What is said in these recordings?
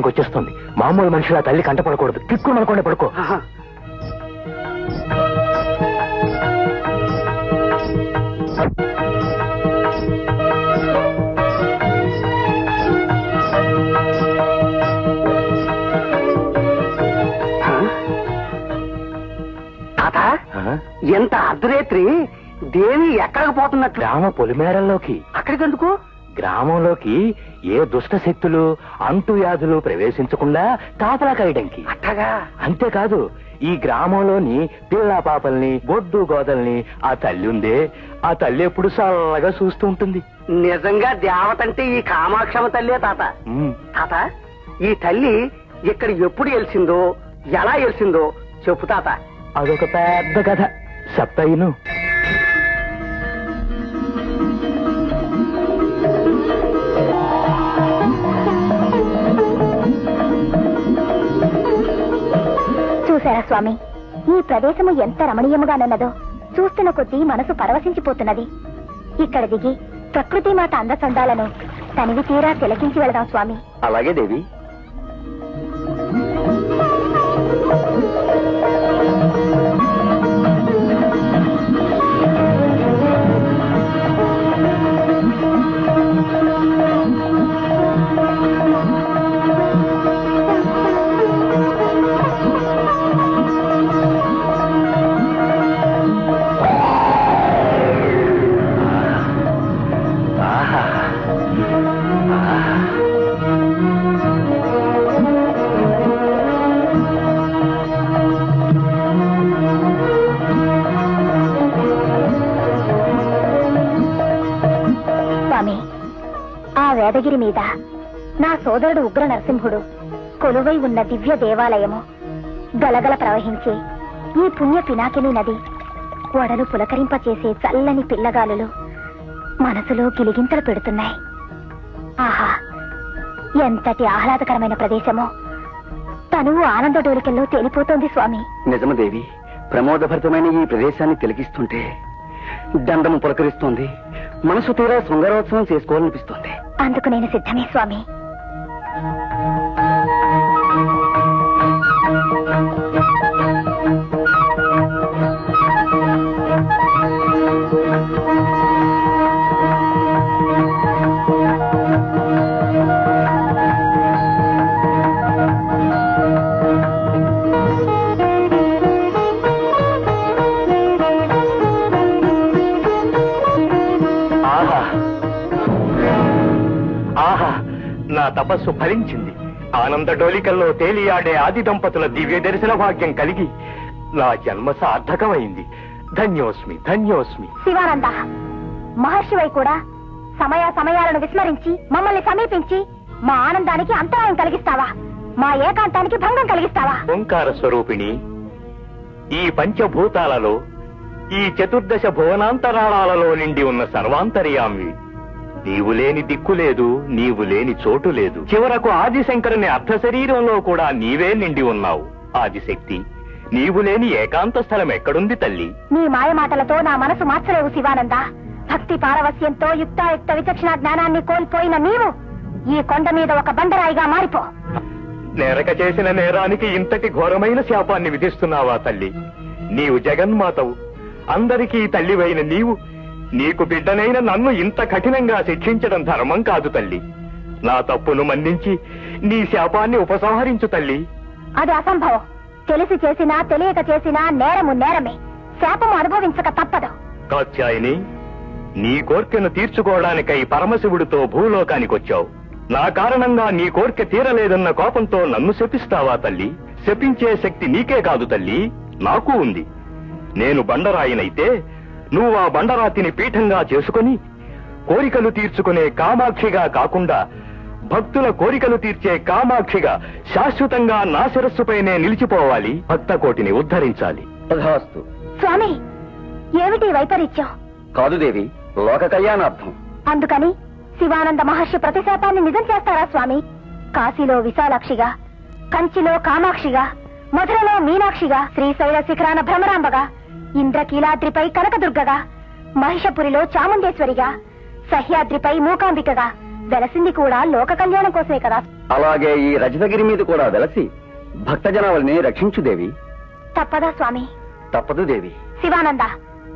సంచారానికి వచ్చేస్తుంది. మామూలు మనుషుల తల్లి కంటపడకూడదు కిక్కు మనకుండా పడుకో. తాత ఆ? ఎంత అర్ధరేత్రి దేవి ఎక్కడికి పోతున్నట్లు? గ్రామ పొలిమేరల్లోకి. అక్కడికి ఎందుకు గ్రామంలోకి ఏ దుష్ట శక్తులు అంటు వ్యాధులు ప్రవేశించకుండా కాపలా కాయడానికి అట్టగా. అంతేకాదు ఈ గ్రామంలోని పిల్ల పాపల్ని గొడ్డు గోదల్ని ఆ తల్లి ఉందే ఆ తల్లి ఎప్పుడు చల్లగా చూస్తూ ఉంటుంది. నిజంగా దేవతంటే ఈ కామాక్షమ తల్లే తాత. తాత ఈ తల్లి ఇక్కడ ఎప్పుడు వెలిసిందో ఎలా వెలిసిందో చెప్పు తాత. అదొక పెద్ద కథ. చెప్తాయిను స్వామి ఈ ప్రదేశము ఎంత రమణీయముగానున్నదో చూస్తున్న కొద్దీ మనసు పరవశించిపోతున్నది. ఇక్కడ దిగి ప్రకృతి మాత అందచందాలను తనివి తీరా తిలకించి వెళదాం స్వామి. అలాగే దేవి. నరసింహుడు కొలువై ఉన్న దివ్య దేవాలయము గలగల ప్రవహించే ఈ పుణ్య పినాకిని నది ఒడలు పులకరింపచేసే చల్లని పిల్లగాలులు మనసులో గిలిగింతలు పెడుతున్నాయి. ఆహా ఎంతటి ఆహ్లాదకరమైన ప్రదేశమో. తనువు ఆనంద డోలికల్లో తేలిపోతోంది స్వామి. నిజమదేవి ప్రమోదభరితమైన ఈ ప్రదేశాన్ని తిలకిస్తుంటే దండము పులకరిస్తోంది మనసు తీరా శృంగారోత్సవం చేసుకోవాలనిపిస్తోంది. అందుకు నేను సిద్ధమే స్వామి. తపస్సు ఫలించింది. ఆనంద డోలికల్లో తేలియాడే ఆది దంపతుల దివ్య దర్శన భాగ్యం కలిగి నా జన్మ సార్థకమైంది. ధన్యోస్మి ధన్యోస్మి. శివానంద మహర్షివై కూడా సమయ సమయాలను విస్మరించి మమ్మల్ని సమీపించి మా ఆనందానికి అంతరాయం కలిగిస్తావా? మా ఏకాంతానికి భంగం కలిగిస్తావా? ఓంకార స్వరూపిణి ఈ పంచభూతాలలో ఈ చతుర్దశ భువనాంతరాళాలలో నిండి ఉన్న సర్వాంతర్యామి నీవు లేని దిక్కు లేదు నీవు లేని చోటు లేదు. చివరకు ఆదిశంకరుని అర్ధ శరీరంలో కూడా నీవే నిండి ఉన్నావు. ఆదిశక్తి నీవు లేని ఏకాంత స్థలం ఎక్కడుంది తల్లి? నీ మాయ మాటలతో నా మనసు మార్చలేవు శివానంద. భక్తి పారవస్యంతో యుక్తాయుక్త విచక్షణ జ్ఞానాన్ని కోల్పోయిన నీవు ఈ కొండ మీద ఒక బండరాయిగా మారిపో. నేరక చేసిన నేరానికి ఇంతటి ఘోరమైన శాపాన్ని విధిస్తున్నావా తల్లి? నీవు జగన్మాతవు. అందరికీ తల్లివైన నీవు నీకు బిడ్డనైన నన్ను ఇంత కఠినంగా శిక్షించడం ధర్మం కాదు తల్లి. నా తప్పును మన్నించి నీ శాపాన్ని ఉపసంహరించు తల్లి. అది అసంభవం. తెలిసి చేసినా తెలియక చేసినా నేరము నేరమే. శాపము అనుభవించక తప్పదు. కాత్యాయని నీ కోర్కెను తీర్చుకోవడానికై పరమశివుడితో భూలోకానికొచ్చావు నా కారణంగా నీ కోర్కె తీరలేదన్న కోపంతో నన్ను శపిస్తావా తల్లి? శపించే శక్తి నీకే కాదు తల్లి. నాకు ఉంది. నేను బండరాయినైతే నువ్వు ఆ బండరాతిని పీఠంగా చేసుకొని కోరికలు తీర్చుకునే కామాక్షిగా కాకుండా భక్తుల కోరికలు తీర్చే కామాక్షిగా శాశ్వతంగా నా శిరస్సుపైనే నిలిచిపోవాలి. భక్త కోటిని ఉద్ధరించాలి. తథాస్తు స్వామి ఏమిటి వైపరీత్యం? కాదు దేవి లోక కళ్యాణార్థం. అందుకని శివానంద మహర్షి ప్రతిశాపాన్ని నిజం చేస్తారా స్వామి? కాశీలో విశాలాక్షిగా కంచిలో కామాక్షిగా మధురలో మీనాక్షిగా శ్రీశైల శిఖరాన భ్రమరాంబగా. ఇంద్రకీలాద్రిపై కనకదుర్గగా మహిషపురిలో చాముండేశ్వరిగా సహ్యాద్రిపై మూకాంబికగా వెలసింది కూడా లోక కళ్యాణం కోసమే కదా. అలాగే ఈ రజతగిరి మీద కూడా వెలసి భక్తజనావల్ని రక్షించు దేవి. తప్పదా స్వామి? తప్పదు దేవి. శివానంద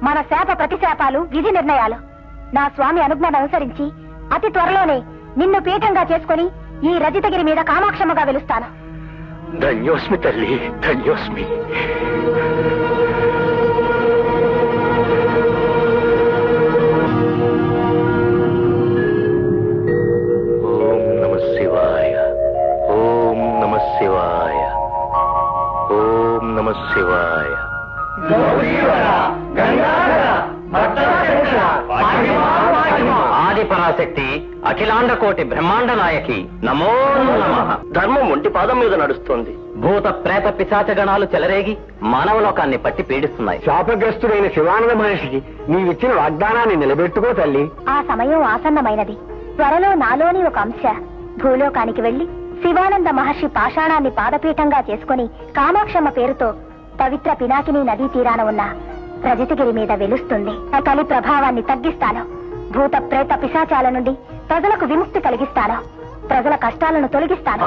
మన శాప ప్రతిశాపాలు విధి నిర్ణయాలు. నా స్వామి అనుజ్ఞను అనుసరించి అతి త్వరలోనే నిన్ను పీఠంగా చేసుకుని ఈ రజితగిరి మీద కామాక్షమ్మగా వెలుస్తాను. ధన్యోస్మి తల్లి ధన్యోస్మి. శివాయ. ఆది పరాశక్తి అఖిలాండ కోటి బ్రహ్మాండ నాయకి. నమో నమః. ధర్మం ఒంటి పాదం మీద నడుస్తోంది. భూత ప్రేత పిశాచ గణాలు చెలరేగి మానవలోకాన్ని పట్టి పీడిస్తున్నాయి. శాపగ్రస్తుడైన శివానంద మహర్షికి నీవిచ్చిన వాగ్దానాన్ని నిలబెట్టుకో తల్లి. ఆ సమయం ఆసన్నమైనది. త్వరలో నాలోని ఒక అంశ. భూలోకానికి వెళ్ళి శివానంద మహర్షి పాషాణాన్ని పాదపీఠంగా చేసుకుని కామాక్షమ్మ పేరుతో పవిత్ర పినాకిని నదీ తీరాన ఉన్న రజతగిరి మీద వెలుస్తుంది. ఆ కలి ప్రభావాన్ని తగ్గిస్తాను. భూత ప్రేత పిశాచాల నుండి ప్రజలకు విముక్తి కలిగిస్తాను. ప్రజల కష్టాలను తొలగిస్తాను.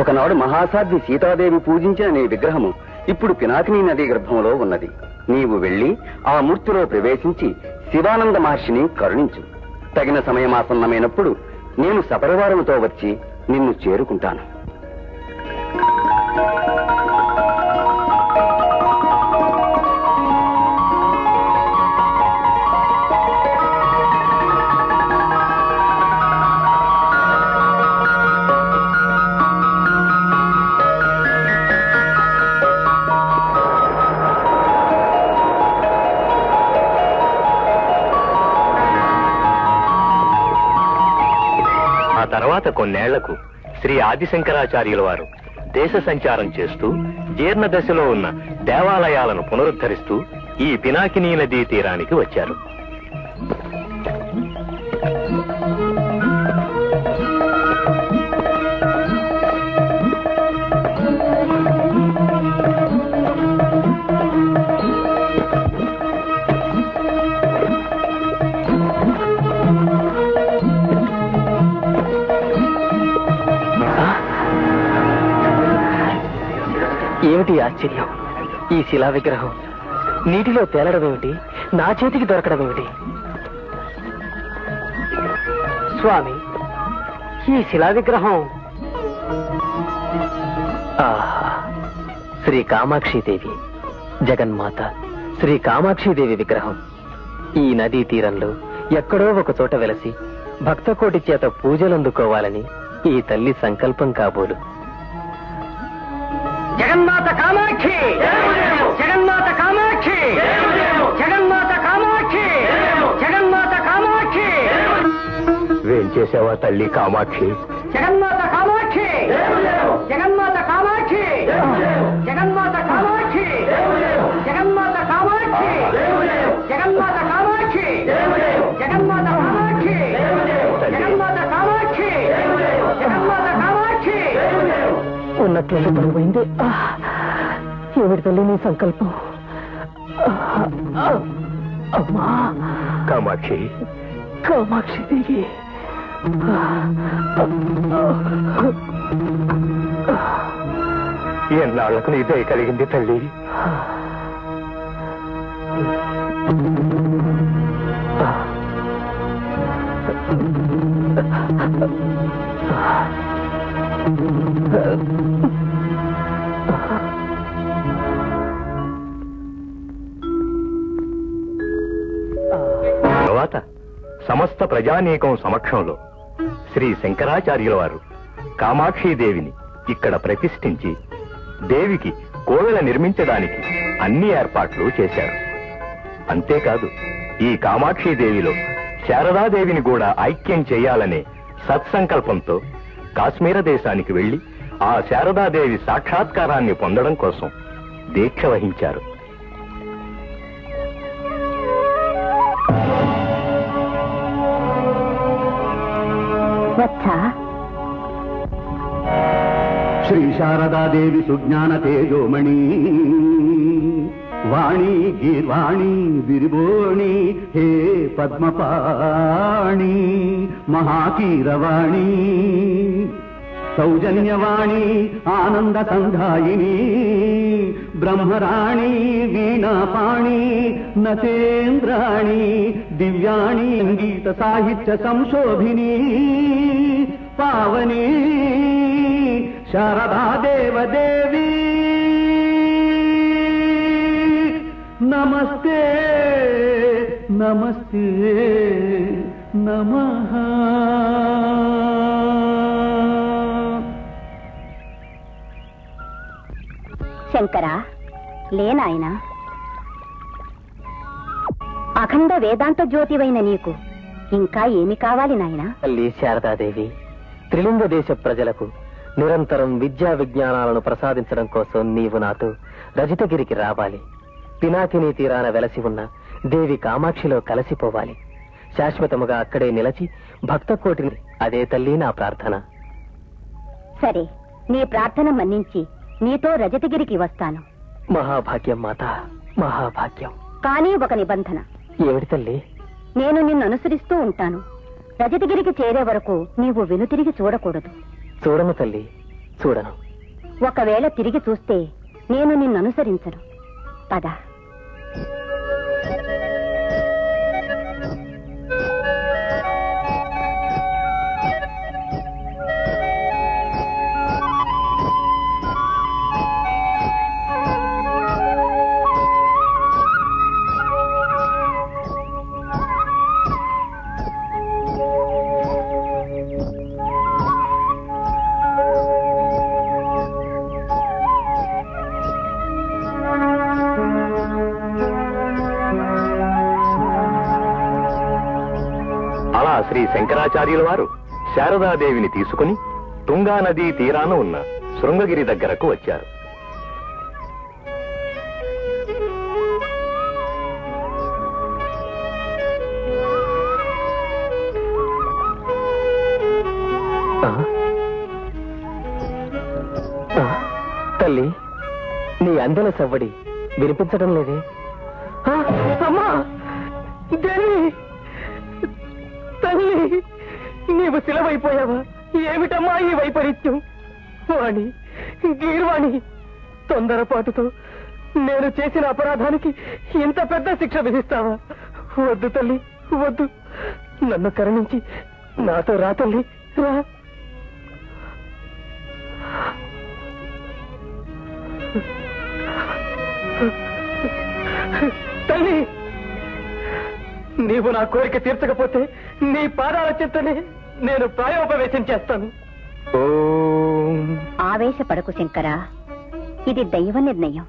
ఒకనాడు మహాసాధ్వి సీతాదేవి పూజించిన నీ విగ్రహము ఇప్పుడు పినాకిని నది గర్భంలో ఉన్నది. నీవు వెళ్ళి ఆ మూర్తిలో ప్రవేశించి శివానంద మహర్షిని కరుణించు. తగిన సమయమాసన్నమైనప్పుడు నేను సపరివారముతో వచ్చి నిన్ను చేరుకుంటాను. కొన్నేళ్ళకు శ్రీ ఆదిశంకరాచార్యుల వారు దేశ సంచారం చేస్తూ జీర్ణ దశలో ఉన్న దేవాలయాలను పునరుద్ధరిస్తూ ఈ పినాకినీ నదీ తీరానికి వచ్చారు. ఆశ్చర్యం ఈ శిలా విగ్రహం నీటిలో తేలడం ఏమిటి? నా చేతికి దొరకడం ఏమిటి? స్వామి ఈ శిలా విగ్రహం. శ్రీ కామాక్షిదేవి జగన్మాత శ్రీ కామాక్షిదేవి విగ్రహం. ఈ నదీ తీరంలో ఎక్కడో ఒక చోట వెలసి భక్తకోటి చేత పూజలందుకోవాలని ఈ తల్లి సంకల్పం కాబోలు. జగన్మాత కామాక్షి జగన్మాత కామాక్షి జగన్మాత కామాక్షి జగన్మాత కామాక్షి వేం చేసావా తల్లి కామాక్షి జగన్మాత కామాక్షి జగన్మాత కామాక్షి జగన్మాత కామాక్షి జగన్మాత కామాక్షి జగన్మాత కామాక్షి జగన్మాత కామాక్షి జగన్మాత కామాక్షి జగన్మాత కామాక్షి ఉన్నట్లయితే పడిపోయింది తల్లి నీ సంకల్పం. అమ్మా. కామాక్షి. కామాక్షి దేవి ఎన్నాళ్ళకు నీ దయ కలిగింది తల్లి? ప్రజానీకం సమక్షంలో శ్రీ శంకరాచార్యుల వారు కామాక్షీదేవిని ఇక్కడ ప్రతిష్ఠించి దేవికి కోవెల నిర్మించడానికి అన్ని ఏర్పాట్లు చేశారు. అంతేకాదు ఈ కామాక్షీదేవిలో శారదాదేవిని కూడా ఐక్యం చేయాలనే సత్సంకల్పంతో కాశ్మీర దేశానికి వెళ్ళి ఆ శారదాదేవి సాక్షాత్కారాన్ని పొందడం కోసం దీక్ష వహించారు. వచ్చా శ్రీ శారదాదేవి సుజ్ఞాన తేజోమణి. వాణి గీర్వాణి బిరిబోణి హే పద్మపాణి మహాకీరవాణి. సౌజన్యవాణి ఆనంద సంధాయిని ब्रह्मराणी वीनापाणि न तेन्द्राणि दिव्याणि गीतसाहित्य पावनी शारदा देवदेवी। नमस्ते नमस्ते नमः। శంకరా లేనాయనా అఖండ వేదాంత జ్యోతివైన నీకు ఇంకా ఏమి కావాలి నాయనా? తల్లి శారదాదేవి త్రిలింగ దేశ ప్రజలకు నిరంతరం విద్యా విజ్ఞానాలను ప్రసాదించడం కోసం నీవు నాతో రజితగిరికి రావాలి. పినాకిని తీరాన వెలసి ఉన్న దేవి కామాక్షిలో కలసిపోవాలి. శాశ్వతముగా అక్కడే నిలచి భక్త కోటిని అదే తల్లి నా ప్రార్థన. సరే నీ ప్రార్థన మన్నించి నీతో రజతగిరికి వస్తాను. మహాభాగ్యం మాత. మహాభాగ్యం. కానీ ఒక నిబంధన. ఏమిటి తల్లి? నేను నిన్ను అనుసరిస్తూ ఉంటాను. రజతగిరికి చేరే వరకు నీవు వెనుతిరిగి చూడకూడదు. చూడను తల్లి చూడను. ఒకవేళ తిరిగి చూస్తే నేను నిన్ను అనుసరించను. పద. శంకరాచార్యుల వారు శారదాదేవిని తీసుకుని తుంగానదీ తీరాన ఉన్న శృంగగిరి దగ్గరకు వచ్చారు. తల్లి నీ అందల సవ్వడి వినిపించడం లేదే? నీవు ఏమిటమ్మా ఈ వైపరీత్యం? వాణి గీర్వాణి తొందరపాటుతో నేను చేసిన అపరాధానికి ఇంత పెద్ద శిక్ష విధిస్తావా? వద్దు తల్లి వద్దు. నన్ను కరుణించి నాతో రా తల్లి రా. తల్లి నీవు నా కోరిక తీర్చకపోతే నీ పాదాల చెత్తనే నేను ప్రాయోపవేశం చేస్తాను. ఓం. ఆవేశపడకు శంకరా. ఇది దైవ నిర్ణయం.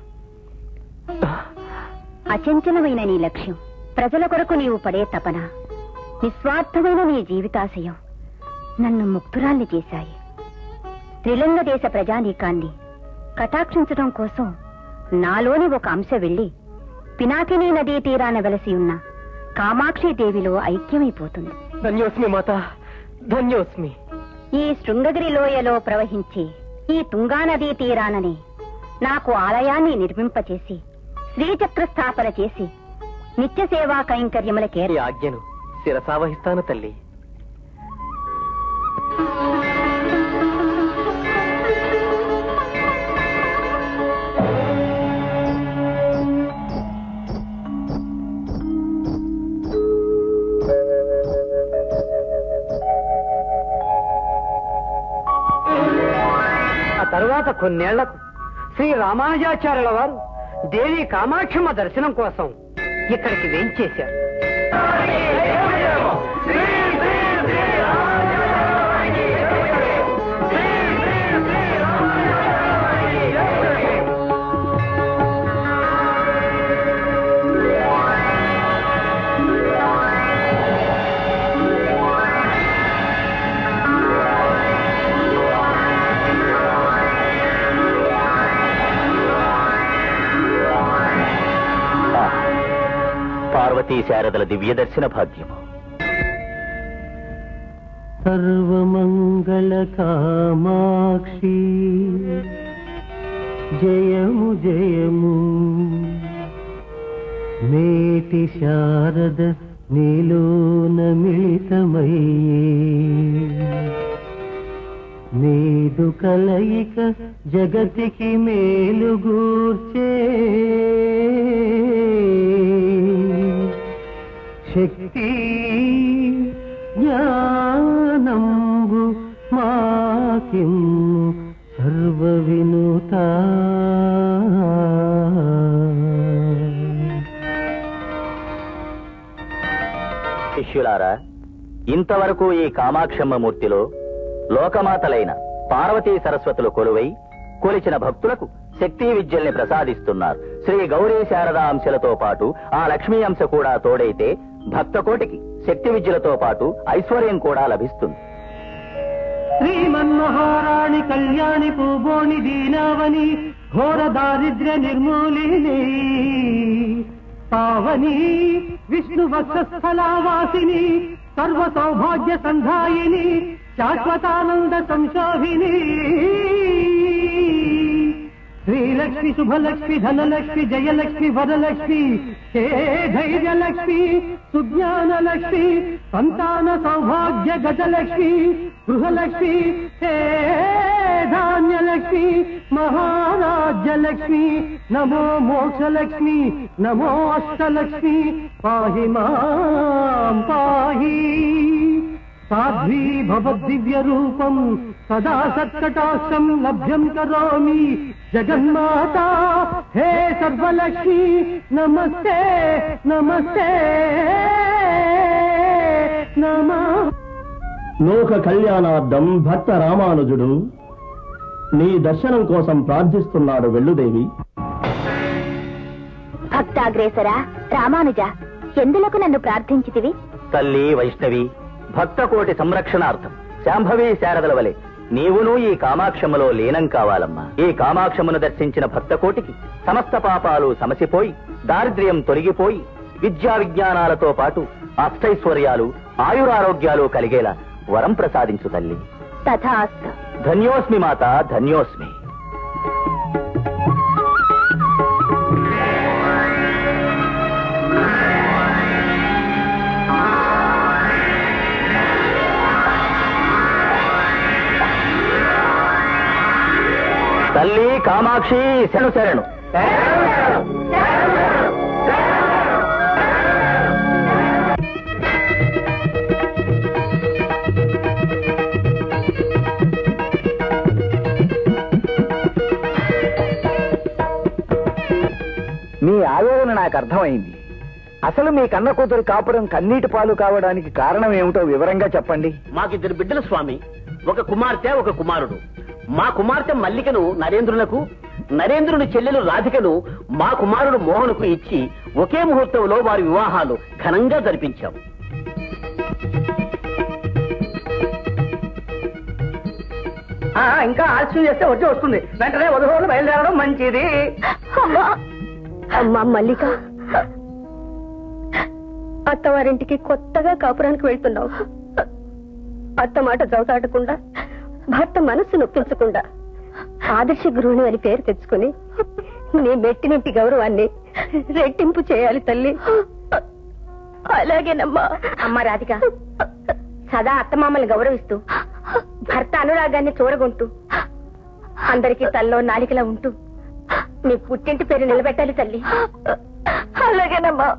అచంచలమైన నీ లక్ష్యం. ప్రజల కొరకు నీవు పడే తపన. నిస్వార్థమైన నీ జీవితాశయం. నన్ను ముక్తురాల్ని చేశాయి. త్రిలింగ దేశ ప్రజానీకాన్ని కటాక్షించడం కోసం నాలోని ఒక అంశ వెళ్ళి పినాకినీ నదీ తీరాన వెలసి ఉన్న కామాక్షి దేవిలో ఐక్యమైపోతుంది. ధన్యోస్మి మాత. ధన్యోస్మి. ఈ శృంగగిరి లోయలో ప్రవహించే ఈ తుంగానదీ తీరానని నాకు ఆలయాన్ని నిర్మింపచేసి శ్రీచక్ర స్థాపన చేసి నిత్య సేవా కైంకర్యములకే ఆజ్ఞను శిరసావహిస్తాను తల్లి. తరువాత కొన్నేళ్ళకు శ్రీ రామానుజాచార్యుల వారు దేవి కామాక్షమ్మ దర్శనం కోసం ఇక్కడికి వేంచేశారు. పార్వతీ శారదల దివ్య దర్శన భాగ్యము. సర్వమంగళ కామాక్షి. జయము జయము. మేటి శారద నీలోన మిళితమయ్యే. మేదు కలయిక జగతికి మేలుగూర్చే శక్తి జ్ఞానంబు మాకిమ్ము సర్వ వినూత శిష్యులారా ఇంతవరకు ఈ కామాక్షమ్మ మూర్తిలో లోకమాతలైన పార్వతీ సరస్వతులు కొలువై కొలిచిన భక్తులకు శక్తి విద్యల్ని ప్రసాదిస్తున్నారు. శ్రీ గౌరీ శారదా అంశలతో పాటు ఆ లక్ష్మీ అంశ కూడా తోడైతే భక్తకోటికి శక్తి విద్యలతో పాటు ఐశ్వర్యం కూడా లభిస్తుంది. శ్రీమన్మహారాణి కళ్యాణి పూబోణి దీనావని ఘోర దారిద్ర్య నిర్మూలిని పావని విష్ణు వక్షస్థలావాసిని సర్వ సౌభాగ్య సంధాయిని శాశ్వతానంద సంశోభిని. శ్రీలక్ష్మి శుభలక్ష్మి ధనలక్ష్మి జయలక్ష్మి వరలక్ష్మి హే ధైర్యలక్ష్మి సుజ్ఞానలక్ష్మి సంతాన సౌభాగ్య గజలక్ష్మి గృహలక్ష్మి హే ధాన్యలక్ష్మి మహారాజ్యలక్ష్మి నమో మోక్షలక్ష్మి నమో అష్టలక్ష్మి పాహి మాం పాహి. సాధ్వీ భవద్దివ్య రూపం సదా సత్కటాక్షం లభ్యం కరోమి జగన్మాత హే సర్వలక్ష్మి నమస్తే నమస్తే నమ లోక కళ్యాణార్థం భక్త రామానుజుడు నీ దర్శనం కోసం ప్రార్థిస్తున్నాడు వెల్లుదేవి భక్తాగ్రేసరా రామానుజ ఎందులకు నన్ను ప్రార్థించితివి? తల్లి వైష్ణవి భక్త కోటి సంరక్షణార్థం శాంభవి శారదల వలె. నీవును ఈ కామాక్షములో లీనం కావాలమ్మా. ఈ కామాక్షమును దర్శించిన భక్త కోటికి సమస్త పాపాలు సమసిపోయి దారిద్ర్యం తొలగిపోయి విద్యా విజ్ఞానాలతో పాటు అష్టైశ్వర్యాలు ఆయురారోగ్యాలు కలిగేలా వరం ప్రసాదించు తల్లి. తథాస్తు. ధన్యోస్మి మాత ధన్యోస్మి. తల్లి కామాక్షి శను శరణు. మీ ఆవేదన నాకు అర్థమైంది. అసలు మీ కన్న కూతురు కాపురం కన్నీటి పాలు కావడానికి కారణం ఏమిటో వివరంగా చెప్పండి. మాకిద్దరు బిడ్డలు స్వామి. ఒక కుమార్తె ఒక కుమారుడు. మా కుమార్తె మల్లికను నరేంద్రులకు నరేంద్రుని చెల్లెలు రాధికను మా కుమారుడు మోహన్కు ఇచ్చి ఒకే ముహూర్తంలో వారి వివాహాలు ఘనంగా జరిపించాం. ఇంకా ఆలస్యం చేస్తే వచ్చి వస్తుంది. వెంటనే వధువులు బయలుదేరడం మంచిది. అమ్మా అమ్మా మల్లిక. అత్తవారింటికి కొత్తగా కాపురానికి వెళ్తున్నావు. అత్త మాట చౌటాడకుండా భర్త మనస్సు నొప్పించకుండా ఆదర్శ గృహిణి అని పేరు తెచ్చుకుని నీ మెట్టినింటి గౌరవాన్ని రెట్టింపు చేయాలి తల్లి. అలాగేనమ్మా. అమ్మ రాధిక సదా అత్తమామల్ని గౌరవిస్తూ భర్త అనురాగాన్ని చూరగొంటూ అందరికీ తల్లో నాలికలా ఉంటూ మీ పుట్టింటి పేరు నిలబెట్టాలి తల్లి. అలాగేనమ్మా.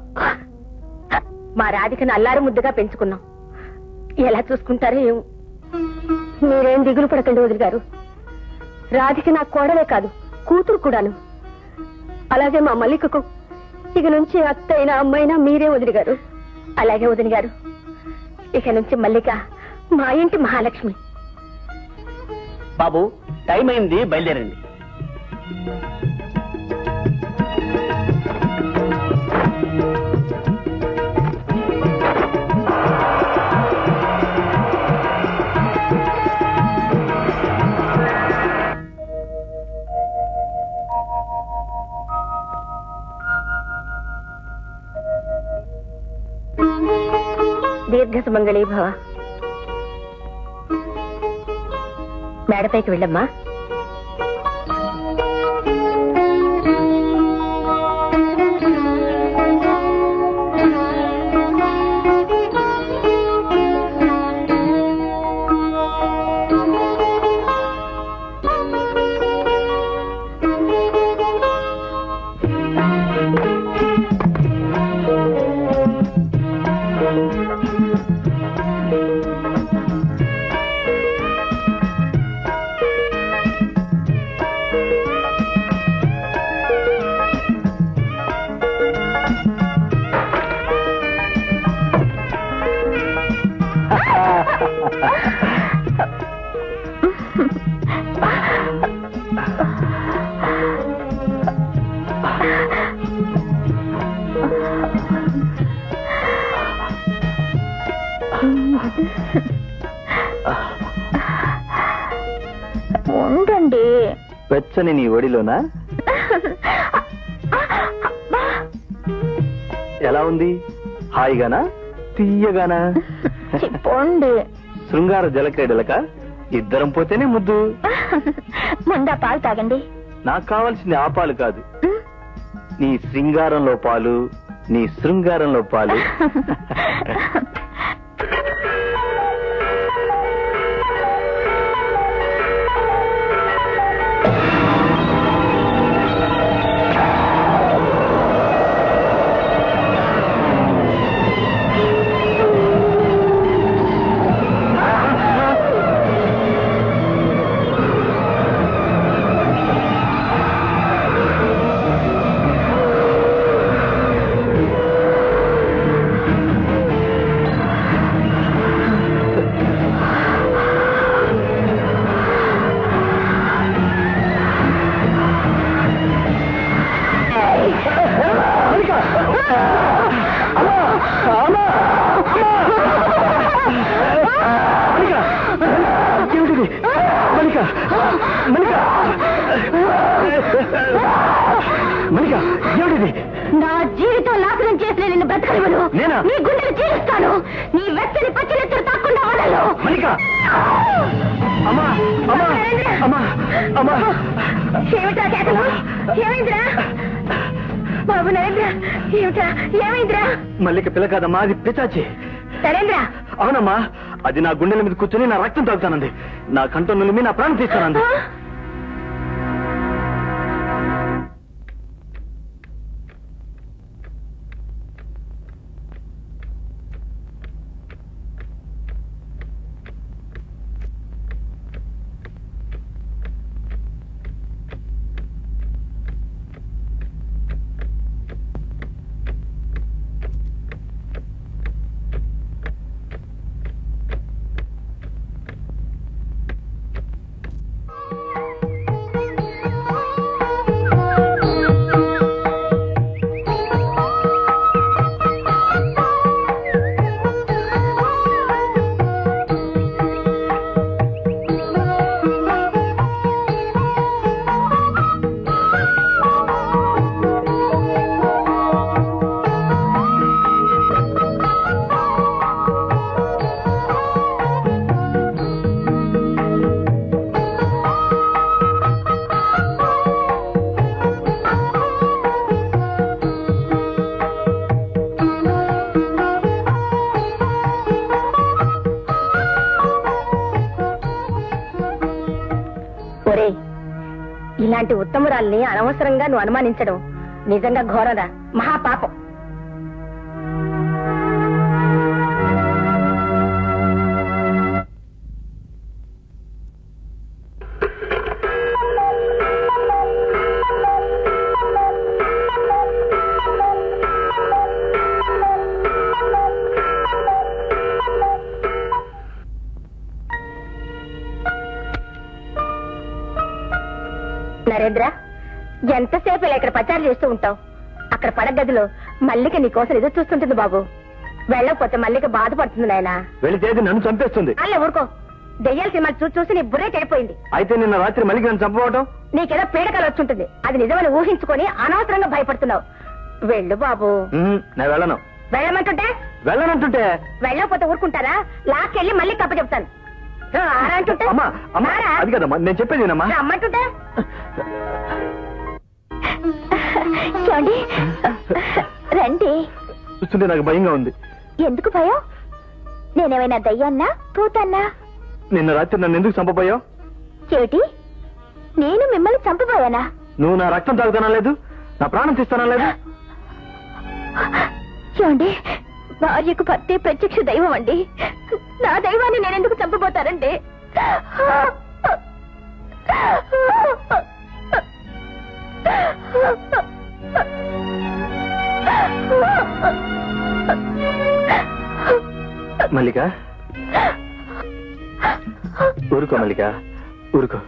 మా రాధికను అల్లారు ముద్దుగా పెంచుకున్నాం. ఎలా చూసుకుంటారో ఏమో. మీరేం దిగులు పడకండి వదిలి గారు. రాధిక నా కోడలే కాదు కూతురు కూడాను. అలాగే మా మల్లికకు ఇక నుంచి అత్తైనా అమ్మైనా మీరే వదిలి గారు. అలాగే వదిలి గారు. ఇక నుంచి మల్లిక మా ఇంటి మహాలక్ష్మి. బాబు టైం అయింది బయలుదేరండి. దీర్ఘ సుమంగళీ భవ. మేడపైకి వెళ్ళమ్మా. వెచ్చని నీ ఒడిలోనా? ఎలా ఉంది? హాయిగానా? తీయగానా? శృంగార జలక్రీడలక? ఇద్దరం పోతేనే ముద్దు. ముందా పాలు తాగండి. నాకు కావాల్సింది ఆ పాలు కాదు. నీ శృంగారంలో పాలు నీ శృంగారంలో పాలు. కాదమ్మా అది పిచాచి అవునమ్మా అది నా గుండెల మీద కూర్చొని నా రక్తం తాగుతానంది. నా కంఠం నులిమి నా ప్రాణం తీస్తానంది. ఇలాంటి అనవసరంగా నువ్వు అనుమానించడం నిజంగా ఘోరరా చేస్తూ ఉంటావు. అక్కడ పడగదిలో మల్లిక నీ కోసం ఎదురు చూస్తుంటుంది బాబు. వెళ్ళకపోతే మల్లిక బాధపడుతుంది నాయనా. అది నన్ను చంపేస్తుంది. అల్లే ఊరుకో. దెయ్యాల సినిమా చూసి చూసి నీ బుర్రే చెడిపోయింది. అయితే నిన్న రాత్రి మల్లిక నన్ను చంపవటం నీకేదో పీడకలు వచ్చుంటుంది. అది నిజమని ఊహించుకొని అనవసరంగా భయపడుతున్నావు. వెళ్ళు బాబు. నేను వెళ్ళను. వెళ్ళమంటుంటే? వెళ్ళనంటుంటే? వెళ్ళకపోతే ఊరుకుంటారా? లాక్కెళ్ళి మళ్ళీ కప్ప చెప్తాను. అది కదమ్మా నేను చెప్పేదేనమ్మా రమ్మంటుంటే? చూడండి. రండి. చూస్తుంటే నాకు భయంగా ఉంది. ఎందుకు భయం? నేనేమైనా దయ్యాన్నా పూతన్నా నిన్న రాత్రి నన్ను ఎందుకు చంపబోయావు? చెవిటి నేను మిమ్మల్ని చంపబోయానా? నువ్వు నా రక్తం తాగుతానా లేదు? నా ప్రాణం తీస్తానా లేదు? చూడండి. భార్యకు భర్తే ప్రత్యక్ష దైవం అండి. నా దైవాన్ని నేను ఎందుకు చంపబోతారండి మల్లిక? ఊరుకో మల్లిక ఊరుకో.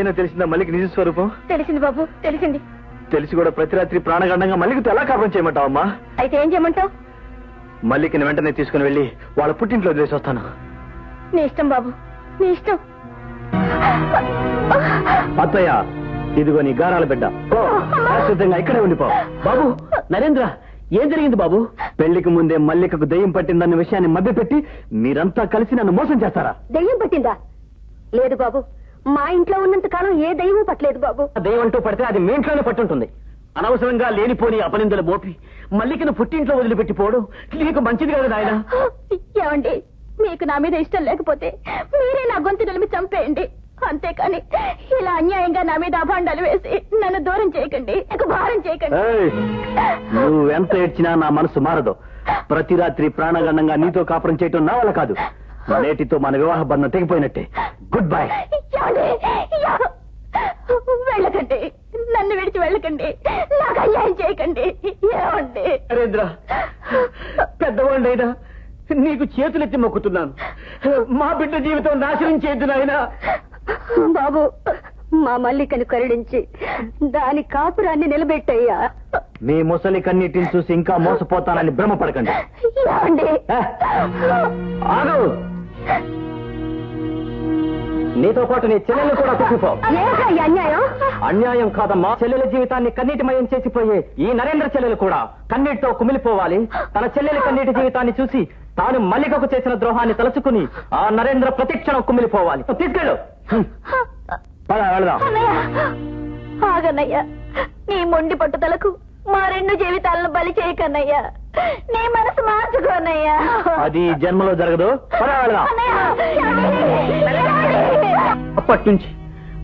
ఇప్పుడైనా తెలిసిందా మల్లిక నిజ స్వరూపం? తెలిసింది బాబు తెలిసింది. తెలిసి కూడా ప్రతి రాత్రి ప్రాణగండంగా మల్లికతో ఎలా కాపురం చేయమంటావు అమ్మా అయితే ఏం చేయమంటావు? మల్లికని వెంటనే తీసుకుని వెళ్ళి వాళ్ళ పుట్టింట్లో వదిలేసి వస్తాను నీ ఇష్టం బాబు నీ ఇష్టం. అత్తయ్య ఇదిగో నీ గారాల బిడ్డ. ఇక్కడే ఉండిపో. బాబు నరేంద్ర ఏం జరిగింది బాబు? పెళ్ళికి ముందే మల్లికకు దెయ్యం పట్టిందన్న విషయాన్ని మభ్యపెట్టి మీరంతా కలిసి నన్ను మోసం చేస్తారా? దెయ్యం పట్టిందా? లేదు బాబు మా ఇంట్లో ఉన్నంత కాలం ఏ దెయ్యం పట్టలేదు బాబు. దెయ్యం అంటూ పడితే అది మీ ఇంట్లోనే పట్టుంటుంది. అనవసరంగా లేనిపోని అపనిందలు మోపి మల్లికను పుట్టింట్లో వదిలిపెట్టిపోవడం నీకు మంచిది కాదు నాయన. ఏమండి మీకు నా మీద ఇష్టం లేకపోతే మీరే నా గొంతు నిలిమి చంపేయండి. అంతేకాని ఇలా అన్యాయంగా నా మీద అభాండాలు వేసి నన్ను దూరం చేయకండి నాకు భారం చేయకండి. ఏయ్, నువ్వు ఎంత ఏడ్చినా నా మనసు మారదు. ప్రతి రాత్రి ప్రాణగండంగా నీతో కాపురం చేయటం నా వల్ల కాదు. నేటితో మన వివాహ బంధం తెగిపోయినట్టే. గుడ్ బై వెళ్ళకండి. నన్ను విడిచి వెళ్ళకండి. నాకు అన్యాయం చేయకండి. ఏమండి? నరేంద్ర పెద్దవాళ్ళైనా నీకు చేతులెత్తి మొక్కుతున్నాను. మా బిడ్డ జీవితం నాశనం చేయద్దు నాయనా బాబు మా మల్లికను కరుణించి దాని కాపురాన్ని నిలబెట్టయ్యా. మీ ముసలి కన్నీటిని చూసి ఇంకా మోసపోతానని భ్రమపడకండి? ఆగు! నీతో పాటు నీ చెల్లెలు కూడా ఈ అన్యాయం? అన్యాయం కాదమ్మా. చెల్లెల జీవితాన్ని కన్నీటిమయం చేసిపోయే ఈ నరేంద్ర చెల్లెలు కూడా కన్నీటితో కుమిలిపోవాలి. తన చెల్లెలి కన్నీటి జీవితాన్ని చూసి తాను మల్లికకు చేసిన ద్రోహాన్ని తలుచుకుని ఆ నరేంద్ర ప్రతిక్షణం కుమిలిపోవాలి. తీసుకెళ్ళు. పద వెళదాం. అన్నయ్య ఆగన్నయ్య. నీ మొండి పట్టుదలకు మా రెండు జీవితాలను బలి చేయకన్నయ్యా. నీ మనసు మార్చుకోనయ్యా అది జన్మలో జరగదు. పద వెళదాం? అప్పటి నుంచి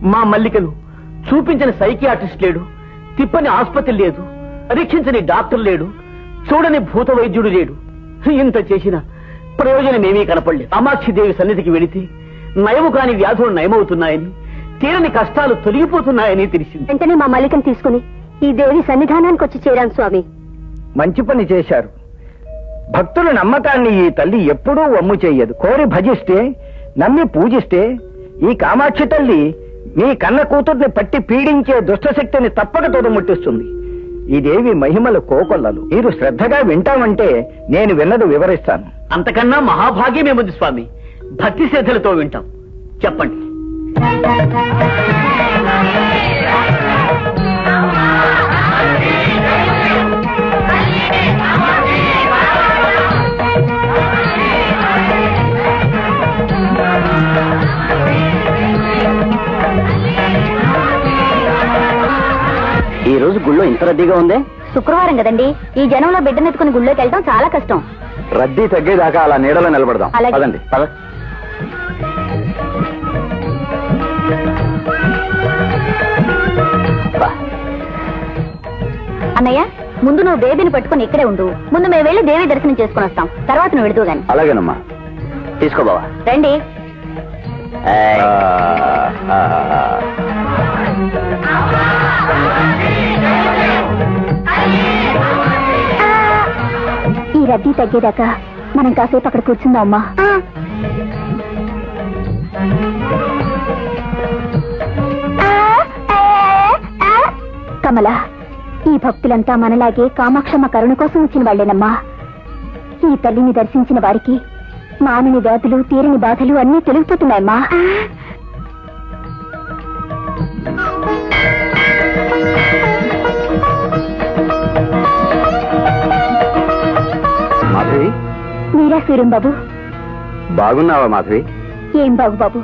మా మల్లికను చూపించిన సైకియాట్రిస్ట్ లేడు తిప్పని ఆసుపత్రి లేదు పరీక్షించని డాక్టర్ లేడు చూడని భూత వైద్యుడు లేడు. ఇంత చేసిన ప్రయోజనం ఏమీ కనపడలేదు అమాక్షిదేవి సన్నిధికి వెళితే నయము కాని వ్యాధులు నయమవుతున్నాయని తీరని కష్టాలు తొలగిపోతున్నాయని తెలిసింది. వెంటనే మా మల్లికను తీసుకుని ఈ దేవి సన్నిధానానికి వచ్చి చేరాను స్వామి. మంచి పని చేశారు. భక్తుల నమ్మకాన్ని ఈ తల్లి ఎప్పుడూ వమ్ము చెయ్యదు కోరి భజిస్తే నమ్మి పూజిస్తే ఈ కామాక్షి తల్లి మీ కన్న కూతుర్ని పట్టి పీడించే దుష్టశక్తిని తప్పక తొదముట్టిస్తుంది ఈ దేవి మహిమలు కోకొల్లలు. మీరు శ్రద్ధగా వింటామంటే నేను విన్నది వివరిస్తాను. అంతకన్నా మహాభాగ్యమేముంది స్వామి? భక్తి శ్రద్ధలతో వింటాం. చెప్పండి. ఈ రోజు గుళ్ళో ఇంత రద్దీగా ఉందే? శుక్రవారం కదండి. ఈ జనంలో బిడ్డనెత్తుకుని గుళ్ళోకి వెళ్ళడం చాలా కష్టం. రద్దీ తగ్గేదాకా అలా నీడలో నిలబడదాం. అలాగే. పదండి. పద. అన్నయ్య ముందు నువ్వు బేబీని పట్టుకుని ఇక్కడే ఉండు. ముందు మేము వెళ్ళి దేవి దర్శనం చేసుకుని వస్తాం. తర్వాత నువ్వు వెళుతూ గాని. అలాగేనమ్మా. తీసుకో బావా. రండి. ఈ రద్దీ తగ్గేదాకా మనం కాసేపు అక్కడ కూర్చుందాం అమ్మా. కమల ఈ భక్తులంతా మనలాగే కామాక్షమ్మ కరుణ కోసం వచ్చిన వాళ్ళేనమ్మా ఈ తల్లిని దర్శించిన వారికి మానని వ్యాధులు తీరని బాధలు అన్నీ తొలగిపోతున్నాయమ్మా. మీరా సూర్యం బాబు? బాగున్నావా మాధవి? ఏం బాబు బాబు?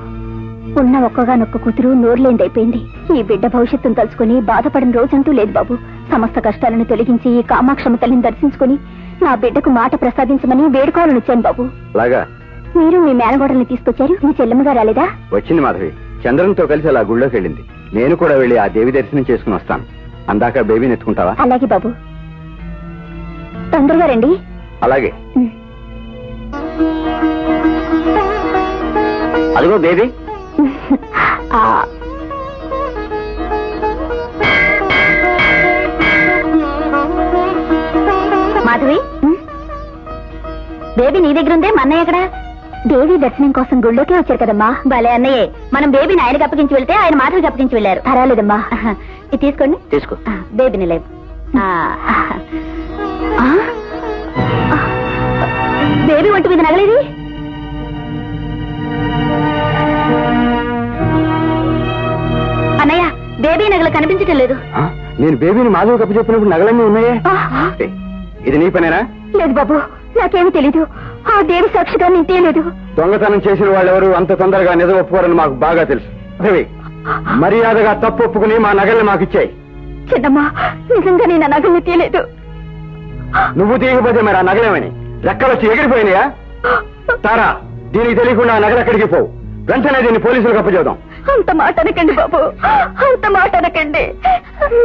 ఉన్న ఒక్కగానొక్క కూతురు నోరులేందైపోయింది. ఈ బిడ్డ భవిష్యత్తును తలుచుకుని బాధపడిన రోజంటూ లేదు బాబు. సమస్త కష్టాలను తొలగించి ఈ కామాక్షమ తల్లిని దర్శించుకుని నా బిడ్డకు మాట ప్రసాదించమని వేడుకోవాలని వచ్చాను బాబు. అలాగా? మీరు మీ మేనగోడల్ని తీసుకొచ్చారు? మీ చెల్లెమ్మగా రాలేదా? వచ్చింది మాధవి. చంద్రంతో కలిసి అలా గుళ్ళోకి వెళ్ళింది. నేను కూడా వెళ్ళి ఆ దేవి దర్శనం చేసుకుని వస్తాను. అందాక బేబీని ఎత్తుకుంటావా? అలాగే బాబు. తొందరగా రండి. అలాగే. అదిగో బేబీ. మాధవి? బేబీ నీ దగ్గర ఉందే మా అన్నయ్య ఎక్కడ? దేవి దర్శనం కోసం గుళ్ళోకి వచ్చారు కదమ్మా. భలే అన్నయ్యే. మనం బేబీని ఆయనకి అప్పగించి వెళ్తే ఆయన మాధవికి అప్పగించి వెళ్ళారు. పర్వాలేదమ్మా. ఇది తీసుకోండి. తీసుకో. బేబీని లేవు ఆ, ఆ, బేబీ ఒంటి మీద నగలేది? బేబీ నగలు కనిపించటం లేదు. నేను బేబీని మాధవి కప్పు చెప్పినప్పుడు నగలన్నీ ఉన్నాయే? ఇది నీ పనేనా? లేదు బాబు నాకేమీ తెలీదు. ఆ దేవి సాక్షిగా నేను తేలేదు దొంగతనం చేసిన వాళ్ళెవరు అంత తొందరగా నిజం ఒప్పుకోరని మాకు బాగా తెలుసు. రవి మర్యాదగా తప్పు ఒప్పుకుని మా నగల్ని మాకు ఇచ్చాయి. చిన్నమ్మా నిజంగా నేను నగల్ని తీయలేదు. నువ్వు తీయకపోతే మరి ఆ నగలేమని? రెక్కలొచ్చి ఎగిరిపోయినాయా? తారా దీనికి తెలియకుండా ఆ నగలు ఎక్కడికి పోవు. వెంటనే దీన్ని పోలీసులకు అప్పచెబుదాం. అంత మాట అనకండి బాబు. అంత మాట అనకండి.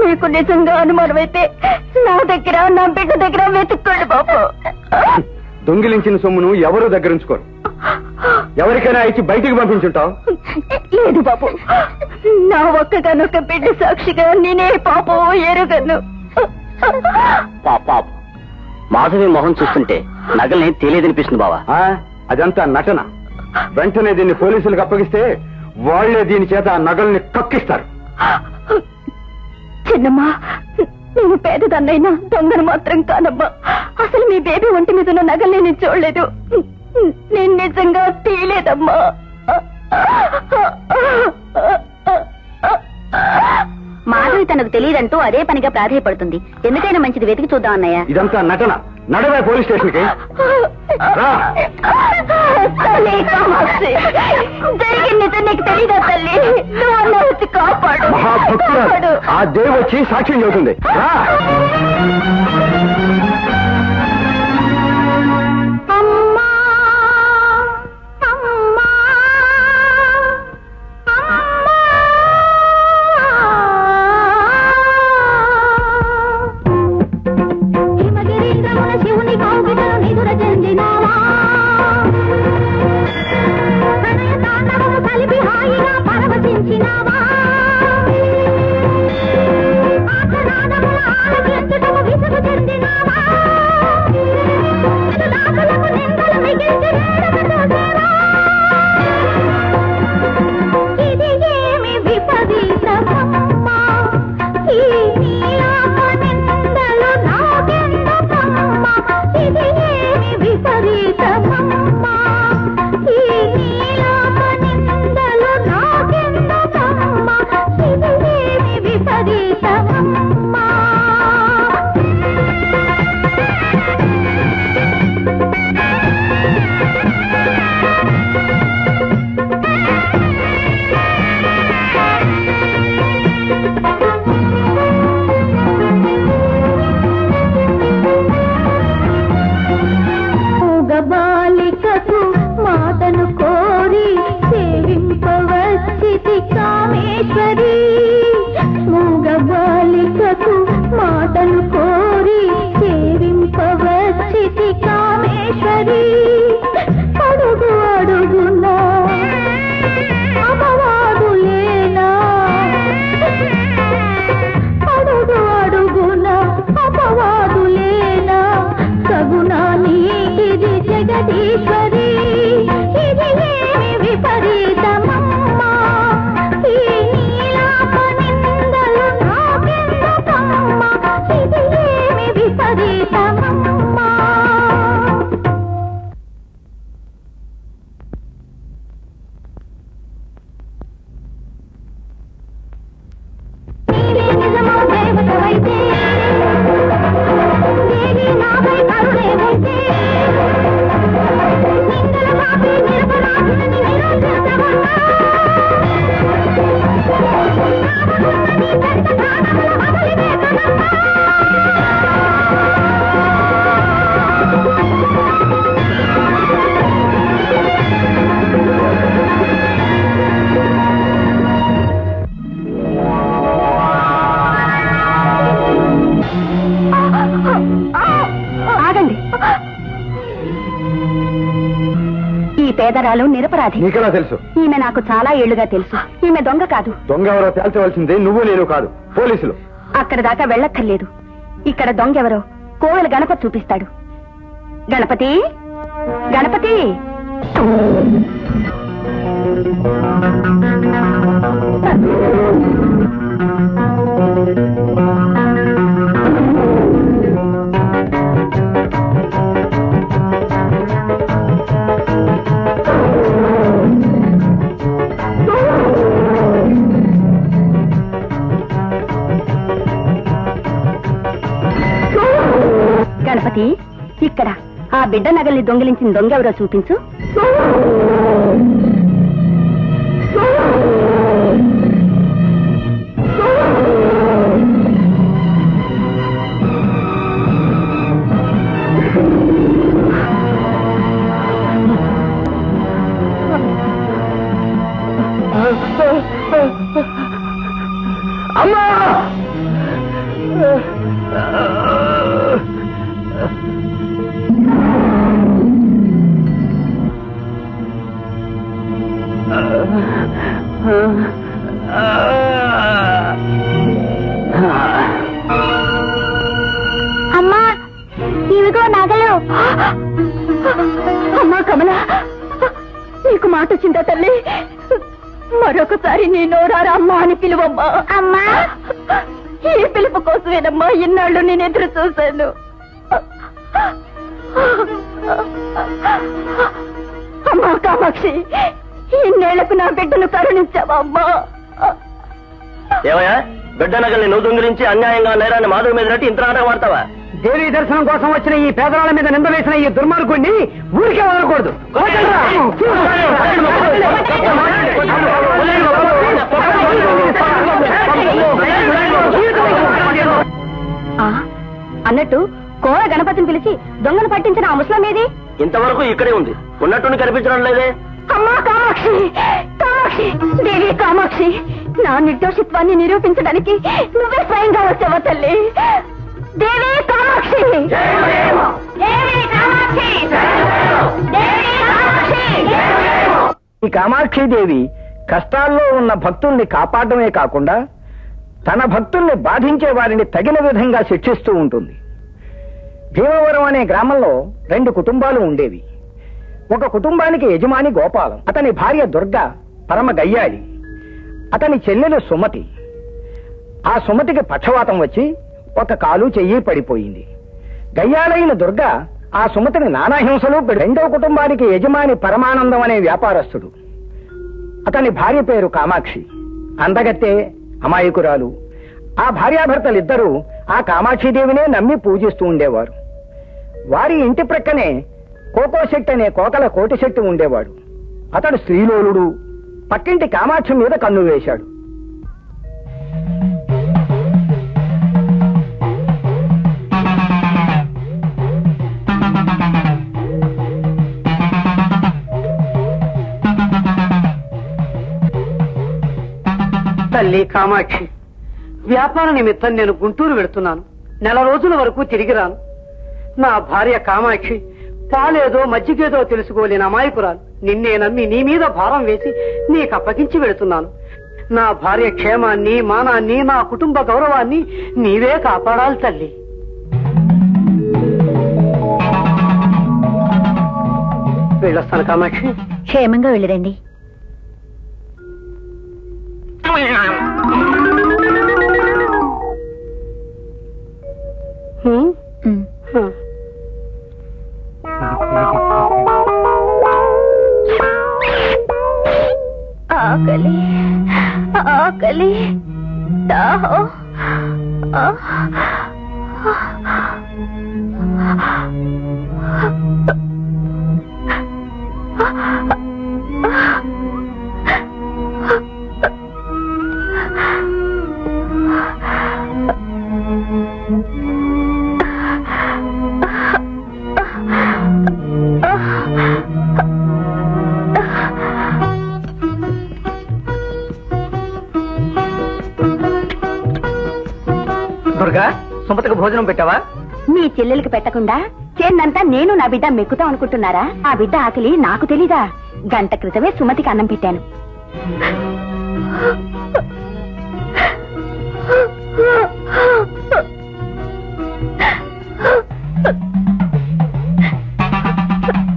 మీకు నిజంగా అనుమానమైతే నా దగ్గర నా బిడ్డ దగ్గర వెతుక్కోండి బాబు. దొంగిలించిన సొమ్మును ఎవరు దగ్గరుంచుకోరు ఎవరికైనా ఇచ్చి బయటికి పంపించుంటావు? లేదు బాబు. నా ఒక్కగానొక్క బిడ్డ సాక్షిగా నేనే పాపం ఎరుగను. పాప. మాధవి మొహం చూస్తుంటే నగల్ని తెలియదనిపిస్తుంది బావా. ఆ, అదంతా నటన. వెంటనే దీన్ని పోలీసులకు అప్పగిస్తే వాళ్ళే దీని చేత ఆ నగల్ని కక్కిస్తారు. చిన్నమ్మా నేను పేదదన్నైనా దొంగను మాత్రం కానమ్మా అసలు మీ బేబీ ఒంటి మీద ఉన్న నగల్ని నేను చూడలేదు. నేను నిజంగా తీయలేదమ్మా. మాధవి తనకు తెలియదంటూ అదే పనిగా ప్రాధాయపడుతుంది. ఎందుకైనా మంచిది వెతికి చూద్దాం అన్నయ్య. ఇదంతా నటన. నడవే పోలీస్ మహాభక్తురాలు. కాపాడు. ఆ దేవి వచ్చి సాక్ష్యం చెబుతుంది. పేదరాలు నిరపరాధి. నీకెలా తెలుసు? ఈమె నాకు చాలా ఏళ్ళుగా తెలుసు. ఈమె దొంగ కాదు. దొంగ ఎవరో తేల్చవలసింది నువ్వు నేను కాదు పోలీసులు. అక్కడ దాకా వెళ్ళక్కర్లేదు. ఇక్కడ దొంగ ఎవరో కోవెల గణపతి చూపిస్తాడు. గణపతి గణపతి? గణపతి? బిడ్డ నగల్ని దొంగిలించిన దొంగ ఎవరో చూపించు. ఇన్నాళ్ళు నేను ఎదురు చూశాను. అమ్మా కామాక్షి ఇన్నేళ్ళకు నా బిడ్డను కరుణించావా అమ్మా? ఏమయ్యా? బిడ్డ నగల్ని నువ్వు దొంగిలించి అన్యాయంగా నేరాన్ని మాధవి మీద నట్టి ఇంత నాటకం ఆడతావా? దేవి దర్శనం కోసం వచ్చిన ఈ పేదరాళ్ళ మీద నింద వేసిన ఈ దుర్మార్గుడిని ఊరికే వదలకూడదు. అన్నట్టు కోర గణపతిని పిలిచి దొంగను పట్టించిన ఆ ముసలం ఏది? ఇంతవరకు ఇక్కడే ఉంది. ఉన్నట్టుండి కనిపించడం లేదే. అమ్మా కామాక్షి! కామాక్షి! దేవి కామాక్షి! నా నిర్దోషిత్వాన్ని నిరూపించడానికి నువ్వే స్వయంగా వచ్చావా తల్లి? దేవి కామాక్షి! దేవి కామాక్షి! దేవి ఈ కష్టాల్లో ఉన్న భక్తుల్ని కాపాడమే కాకుండా తన భక్తుల్ని బాధించే వారిని తగిన విధంగా శిక్షిస్తూ ఉంటుంది. భీమవరం అనే గ్రామంలో రెండు కుటుంబాలు ఉండేవి. ఒక కుటుంబానికి యజమాని గోపాలం అతని భార్య దుర్గ పరమ గయ్యాళి అతని చెల్లెలు సుమతి. ఆ సుమతికి పక్షవాతం వచ్చి ఒక కాలు చెయ్యి పడిపోయింది. గయ్యాలైన దుర్గ ఆ సుమతిని నానాహింసలు రెండవ రెండో కుటుంబానికి యజమాని పరమానందం అనే వ్యాపారస్తుడు. అతని భార్య పేరు కామాక్షి. అందగత్తే అమాయకురాలు. ఆ భార్యాభర్తలిద్దరూ ఆ కామాక్షిదేవినే నమ్మి పూజిస్తూ ఉండేవారు. వారి ఇంటి ప్రక్కనే కోకో శెట్టి అనే కోకల కోటి శెట్టి ఉండేవాడు. అతడు శ్రీలోలుడు పక్కింటి కామాక్షి మీద కన్ను వేశాడు. తల్లి కామాక్షి వ్యాపార నిమిత్తం నేను గుంటూరు వెళుతున్నాను. నెల రోజుల వరకు తిరిగి రాను. నా భార్య కామాక్షి పాలేదో మజ్జిగేదో తెలుసుకోలేని అమాయకురాలు. నిన్నే నమ్మి నీ మీద భారం వేసి నీకు అప్పగించి వెళుతున్నాను. నా భార్య క్షేమాన్ని మానాన్ని నా కుటుంబ గౌరవాన్ని నీవే కాపాడాలి తల్లి. వెళ్ళొస్తాను కామాక్షి. క్షేమంగా వెళ్ళిరండి. హ్మ్? హ్మ్. ఆకలి ఆకలి దాహం ఆ. దుర్గా సుమతకు భోజనం పెట్టావా? మీ చెల్లెలికి పెట్టకుండా చేన్నంతా నేను నా బిడ్డ మెక్కుతాం అనుకుంటున్నారా? ఆ బిడ్డ ఆకలి నాకు తెలీదా? గంట క్రితమే సుమతికి అన్నం పెట్టాను.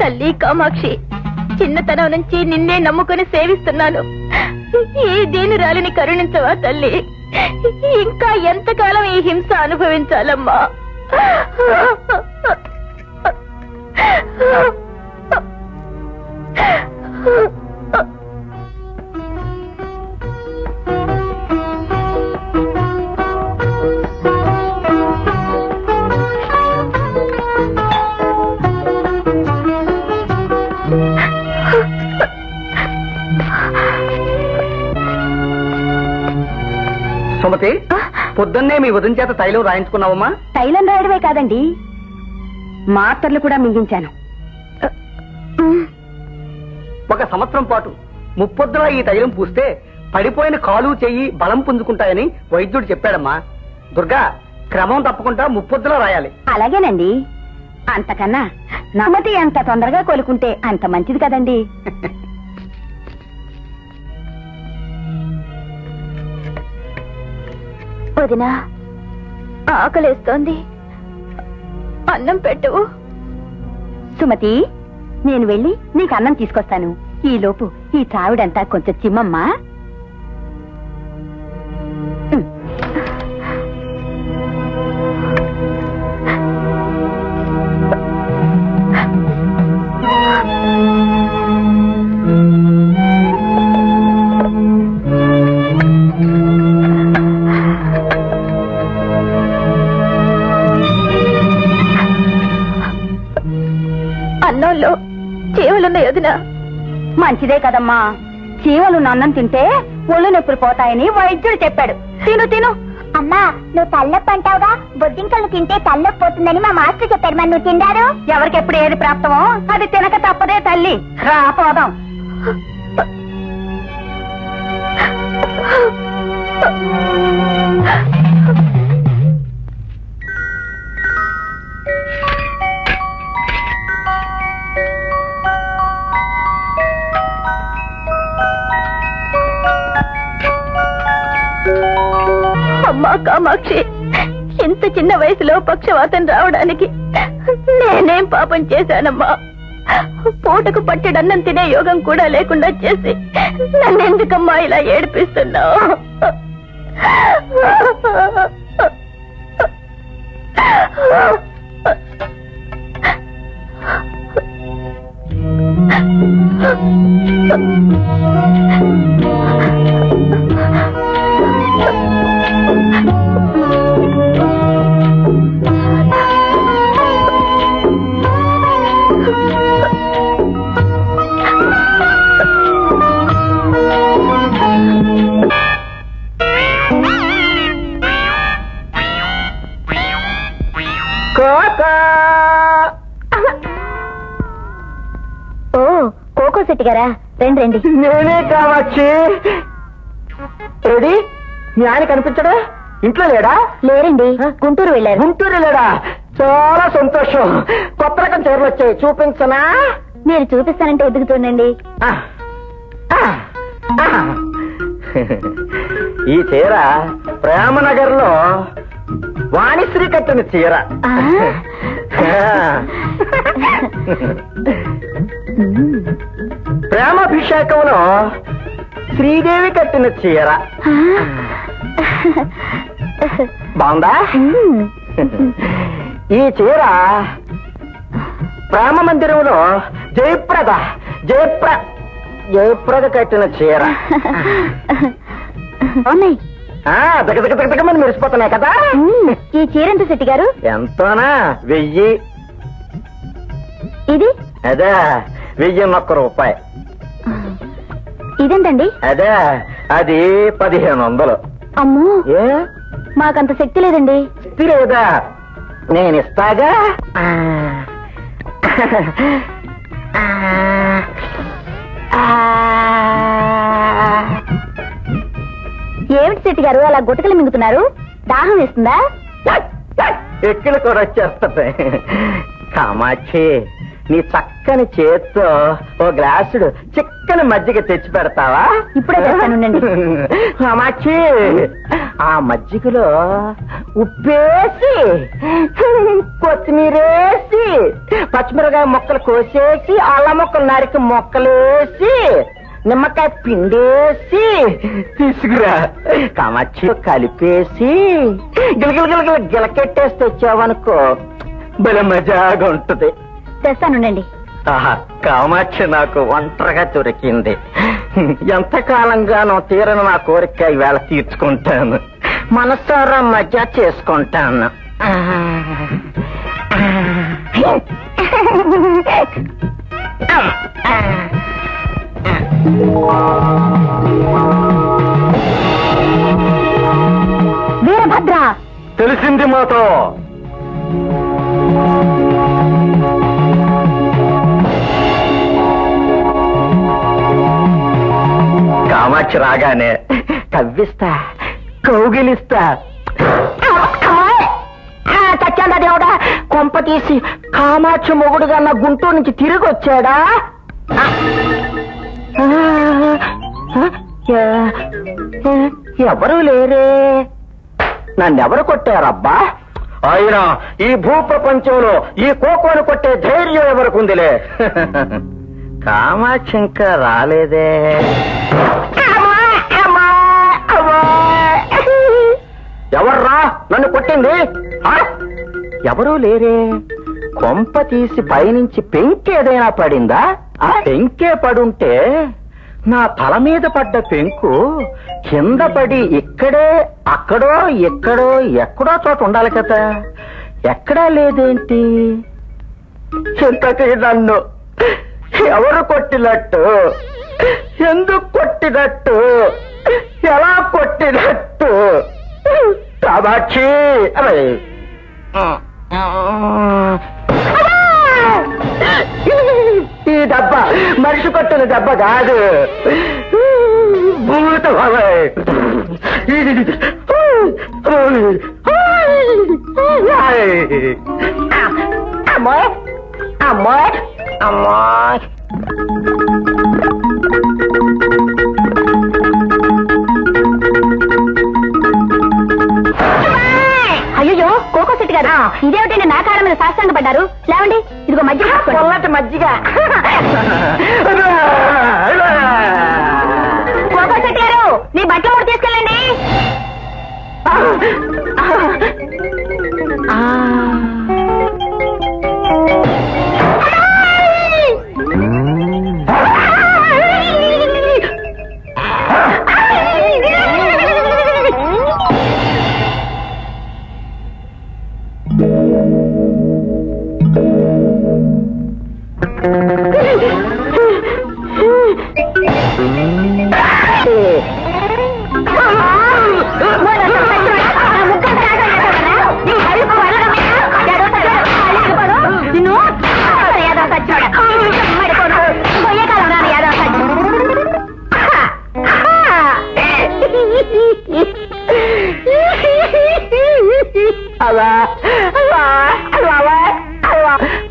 తల్లి కామాక్షి చిన్నతనం నుంచి నిన్నే నమ్ముకుని సేవిస్తున్నాను. ఈ దీనురాలిని కరుణించవా తల్లి? ఇంకా ఎంతకాలం ఈ హింస అనుభవించాలమ్మా? సుమతి పొద్దున్నే మీ వదిన చేత తైలం రాయించుకున్నావమ్మా? తైలం రాయడమే కాదండి. మాత్రలు కూడా మింగించాను. ఒక సంవత్సరం పాటు ముప్పొద్దులా ఈ తైలం పూస్తే పడిపోయిన కాలు చెయ్యి బలం పుంజుకుంటాయని వైద్యుడు చెప్పాడమ్మా. దుర్గా క్రమం తప్పకుండా ముప్పొద్దులా రాయాలి. అలాగేనండి. అంతకన్నా నమతి ఎంత తొందరగా కోలుకుంటే అంత మంచిది కదండి. వదినా. ఆకలేస్తోంది. అన్నం పెట్టు. సుమతి నేను వెళ్ళి నీకు అన్నం తీసుకొస్తాను. ఈ లోపు ఈ త్రావిడంతా కొంచెం చిమ్మమ్మా చీవలున్నాయి వదినా. మంచిదే కదమ్మా. చీమలు అన్నం తింటే ఒళ్ళు నొప్పులు పోతాయని వైద్యుడు చెప్పాడు. తిను తిను. అమ్మా నువ్వు తల్లొప్పి అంటావుగా? బొద్దింకలు తింటే తల్లొప్పి పోతుందని మా మాస్టర్ చెప్పారు మరి నువ్వు తిండారు? ఎవరికెప్పుడు ఏది ప్రాప్తమో అది తినక తప్పదే తల్లి. రా పోదాం. అమ్మా కామాక్షి. ఇంత చిన్న వయసులో పక్షవాతం రావడానికి నేనేం పాపం చేశానమ్మా? పూటకు పట్టెడన్నం తినే యోగం కూడా లేకుండా చేసి నన్నెందుకమ్మా ఇలా ఏడిపిస్తున్నావు? శెట్టి గారా? రండి రండి. నేనే కావచ్చు ఏడి మీ ఆయన కనిపించడా? ఇంట్లో లేడా? లేరండి. గుంటూరు వెళ్ళారు. గుంటూరు లేడా చాలా సంతోషం. కొత్త రకం చీరలు వచ్చాయి. చూపించనా? మీరు చూపిస్తానంటే ఎదుగుతుండండి ఆ, ఆ, ఆ. ఈ చీర ప్రేమనగర్లో వాణిశ్రీ కట్టిన చీర. ప్రేమాభిషేకంలో శ్రీదేవి కట్టిన చీర. బాగుందా? ఈ చీర ప్రేమ మందిరంలో జయప్రద జయప్ర జయప్రద కట్టిన చీర. దగమని మెరిసిపోతున్నాయి కదా. ఈ చీర ఎంత శెట్టి గారు? ఎంతోనా? వెయ్యి. ఇది? అదే వెయ్యి ఒక్క రూపాయి. ఇదేంటండి? అదే అది పదిహేను వందలు అమ్మో! ఏ? మాకంత శక్తి లేదండి. శక్తి లేదా నేను ఇస్తాగా. ఏమిటి శెట్టి గారు అలా గుటకలు మింగుతున్నారు? దాహం వేస్తుందా? ఎక్కిలు కూడా వచ్చేస్తుంది కామాక్షి నీ చక్కని చేత్తో ఓ గ్లాసుడు చిక్కని మజ్జిగ తెచ్చి పెడతావా? ఇప్పుడే తెస్తానుండండి. కామాక్షి ఆ మజ్జిగలో ఉప్పేసి కొత్తిమీరేసి పచ్చిమిరకాయ ముక్కలు కోసేసి అల్లం ముక్కలు నరికి ముక్కలేసి నిమ్మకాయ పిండేసి తీసుకురా. కామాక్షి కలిపేసి గిలగిల గిలగిల గిలకెట్టేసి తెచ్చావనుకో భలే మజాగా ఉంటది తెస్తానుండండి. కామాక్షి నాకు ఒంటరిగా దొరికింది. ఎంతకాలంగానో తీరని నా కోరిక ఈవేళ తీర్చుకుంటాను. మనసారా మజా చేసుకుంటాను. వీరభద్ర! తెలిసింది మాతో. కామాక్షి రాగానే కవ్విస్తా కౌగిలిస్తా. చచ్చాడా దేవుడా కొంప తీసి కామాక్షి మొగుడుగా నా గుంటూరు నుంచి తిరిగి వచ్చాడా ఎవరు లేరే? నన్నెవరు కొట్టారబ్బా? ఆయన ఈ భూప్రపంచంలో ఈ కోకోను కొట్టే ధైర్యం ఎవరికుందిలే? కామాక్షి ఇంకా రాలేదే. ఎవర్రా? నన్ను కొట్టింది? ఎవరూ లేరే. కొంప తీసి పైనుంచి పెంకి ఏదైనా పడిందా? ఆ పెంకే పడుంటే నా తల మీద పడ్డ పెంకు కింద పడి ఇక్కడే అక్కడో ఎక్కడో ఎక్కడో చోట ఉండాలి కదా. ఎక్కడా లేదేంటి? ఇంతకీ నన్ను ఎవరు కొట్టినట్టు? ఎందుకు కొట్టినట్టు? ఎలా కొట్టినట్టు? కామాక్షి అరే. ఈ దెబ్బ మనిషి కొట్టిన దెబ్బ కాదు. భూత అమ్మాయి అమ్మాయి అమ్మాయి అయ్యో కోకో సెట్ గారు. ఇదేమిటండి నా కాళ్ళ మీద సాష్టాంగ పడ్డారు? లేవండి ఇదిగో పొల్లటి మజ్జిగ.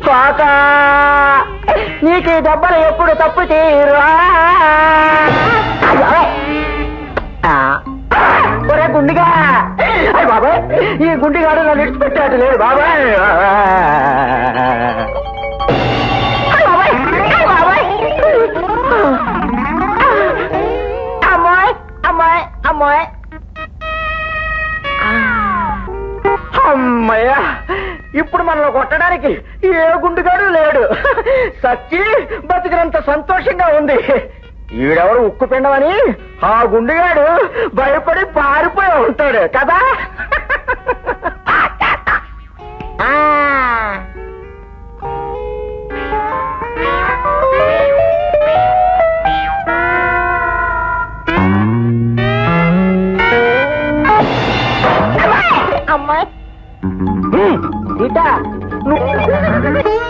కాక నీకు దెబ్బలు ఎప్పుడు తప్పు తీరువా ఒరే గుండిగా. బాబాయ్ ఈ గుండిగాడు నన్ను విడిచిపెట్టాడు లేదు బాబాయ్. ఇప్పుడు మనల్ని కొట్టడానికి ఏ గుండుగాడు లేడు. సచ్చి బతికినంత సంతోషంగా ఉంది. ఈడెవరు ఉక్కు పిండమని? ఆ గుండుగాడు భయపడి పారిపోయి ఉంటాడు కదా. సీత నువ్వు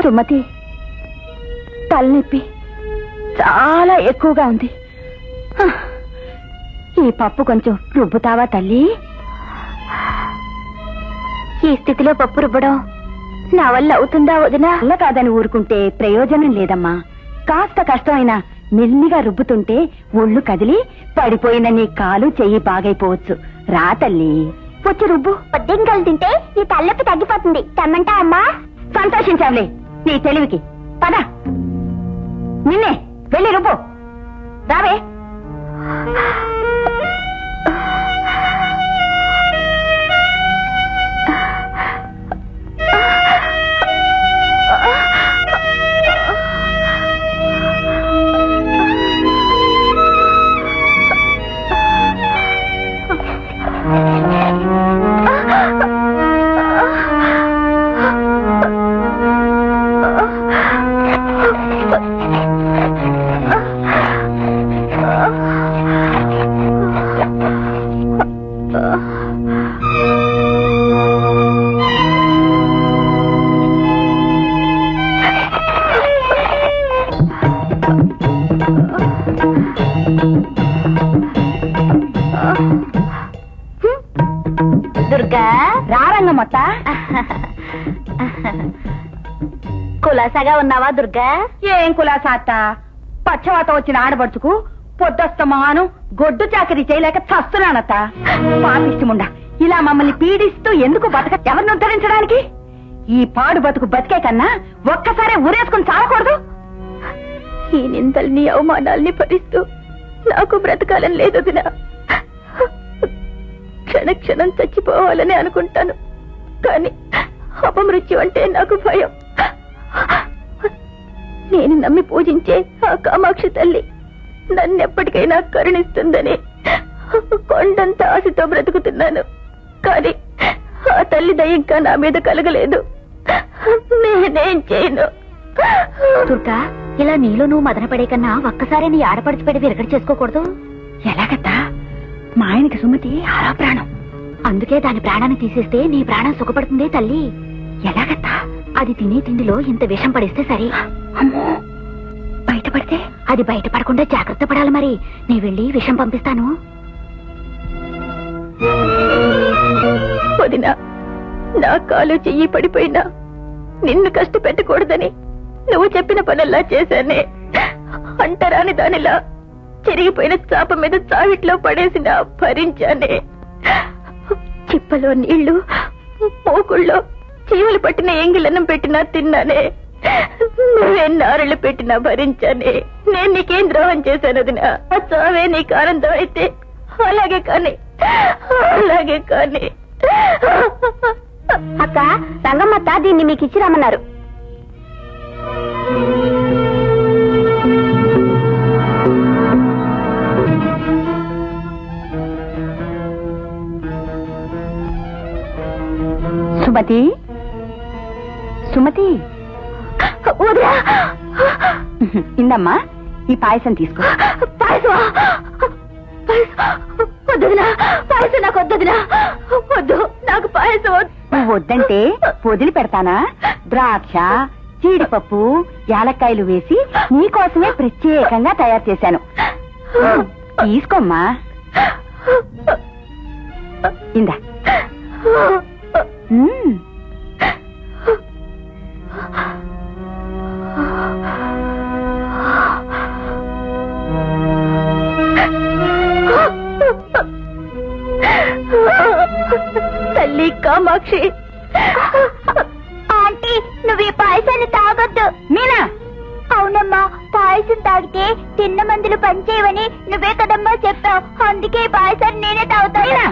ఓ సుమతి తలనొప్పి చాలా ఎక్కువగా ఉంది. ఈ పప్పు కొంచెం రుబ్బుతావా తల్లి? ఈ స్థితిలో పప్పు రుబ్బడం నా వల్ల అవుతుందా వదినా? వల్ల కాదని ఊరుకుంటే ప్రయోజనం లేదమ్మా. కాస్త కష్టమైనా మెల్లిగా రుబ్బుతుంటే ఒళ్ళు కదిలి పడిపోయిన నీ కాలు చెయ్యి బాగైపోవచ్చు. రా తల్లి. వచ్చి రుబ్బు. పొద్దుంకలు తింటే నీ తలనొప్పి తగ్గిపోతుంది. తెమ్మంటా అమ్మా సంతోషించావులే. నీ తెలివికి. పద. నిన్నే వెళ్ళి రుబ్బు. రావే. కులాసాగా ఉన్నావా దుర్గా? ఏం కులాసా అత్త పచ్చవాత వచ్చిన ఆడబడుచుకు పొద్దస్తమాను గొడ్డు చాకరీ చేయలేక చస్తున్నానత్త. పాపిష్టముండా ఇలా మమ్మల్ని పీడిస్తూ ఎందుకు బతక ఎవరిని ఉద్ధరించడానికి? ఈ పాడు బతుకు బతికే కన్నా ఒక్కసారి ఊరేసుకుని చావకూడదు ఈ నిందల్ని అవమానాల్ని భరిస్తూ నాకు బ్రతకాలని లేదు వదినా. క్షణ క్షణం చచ్చిపోవాలని అనుకుంటాను. కానీ అపమృత్యు అంటే నాకు భయం. నేను నమ్మి పూజించే ఆ కామాక్షి తల్లి నన్నెప్పటికైనా కరుణిస్తుందని కొండంత ఆశతో బ్రతుకుతున్నాను. కానీ ఆ తల్లి దయ ఇంకా నా మీద కలగలేదు. నేనేం చేయను. దుర్గా ఇలా నీలో నువ్వు మదన పడే కన్నా ఒక్కసారి నీ ఆడపడిచి పెడి విరగడి చేసుకోకూడదు? ఎలాగత్తా? మా ఆయనకి సుమతి ఆరో ప్రాణం. అందుకే దాని ప్రాణాన్ని తీసేస్తే నీ ప్రాణం సుఖపడుతుంది తల్లి. ఎలాగత్తా? అది తినే తిండిలో ఇంత విషం పడిస్తే సరే. బయటపడితే అది బయటపడకుండా జాగ్రత్త పడాలి మరి. నీ వెళ్ళి విషం పంపిస్తాను. వదినా నా కాలు చెయ్యి పడిపోయినా నిన్ను కష్టపెట్టకూడదని నువ్వు చెప్పిన పనల్లా చేశానే. అంటరాని దానిలా చెరిగిపోయిన చాప మీద చావిట్లో పడేసిన భరించానే. చిప్పలో నీళ్ళు పోకుళ్ళో చీమలు పట్టిన ఎంగిలన్నం పెట్టినా తిన్నానే. నువ్వే నారళ్ళు పెట్టినా భరించానే. నేను నీకేం ద్రోహం చేశాను వదినా. ఆ చావే నీకు ఆనందం అయితే. అలాగే కానీ అలాగే కానీ. అక్క రంగమ్మత్త దీన్ని మీకు ఇచ్చి రమ్మన్నారు. సుమతి? సుమతి? ఇందమ్మా ఈ పాయసం తీసుకో. పాయసం వద్దుదినా. పాయసం నాకు వద్దుదినా. వద్దు నాకు పాయసం నువ్వు వద్దంటే వదిలి పెడతానా? ద్రాక్ష జీడిపప్పు యాలక్కాయలు వేసి నీకోసమే ప్రత్యేకంగా తయారు చేశాను. తీసుకోమ్మా. ఇందా. మ్మ్. తల్లి కామాక్షి. ఆంటీ నువ్వు ఈ పాయసాన్ని తాగొద్దు. మీనా? అవునమ్మా పాయసం తాగితే తిన్న మందులు పనిచేయవని నువ్వే కదమ్మా చెప్పావు. అందుకే ఈ పాయసాన్ని నేనే తాగుతాను. మీనా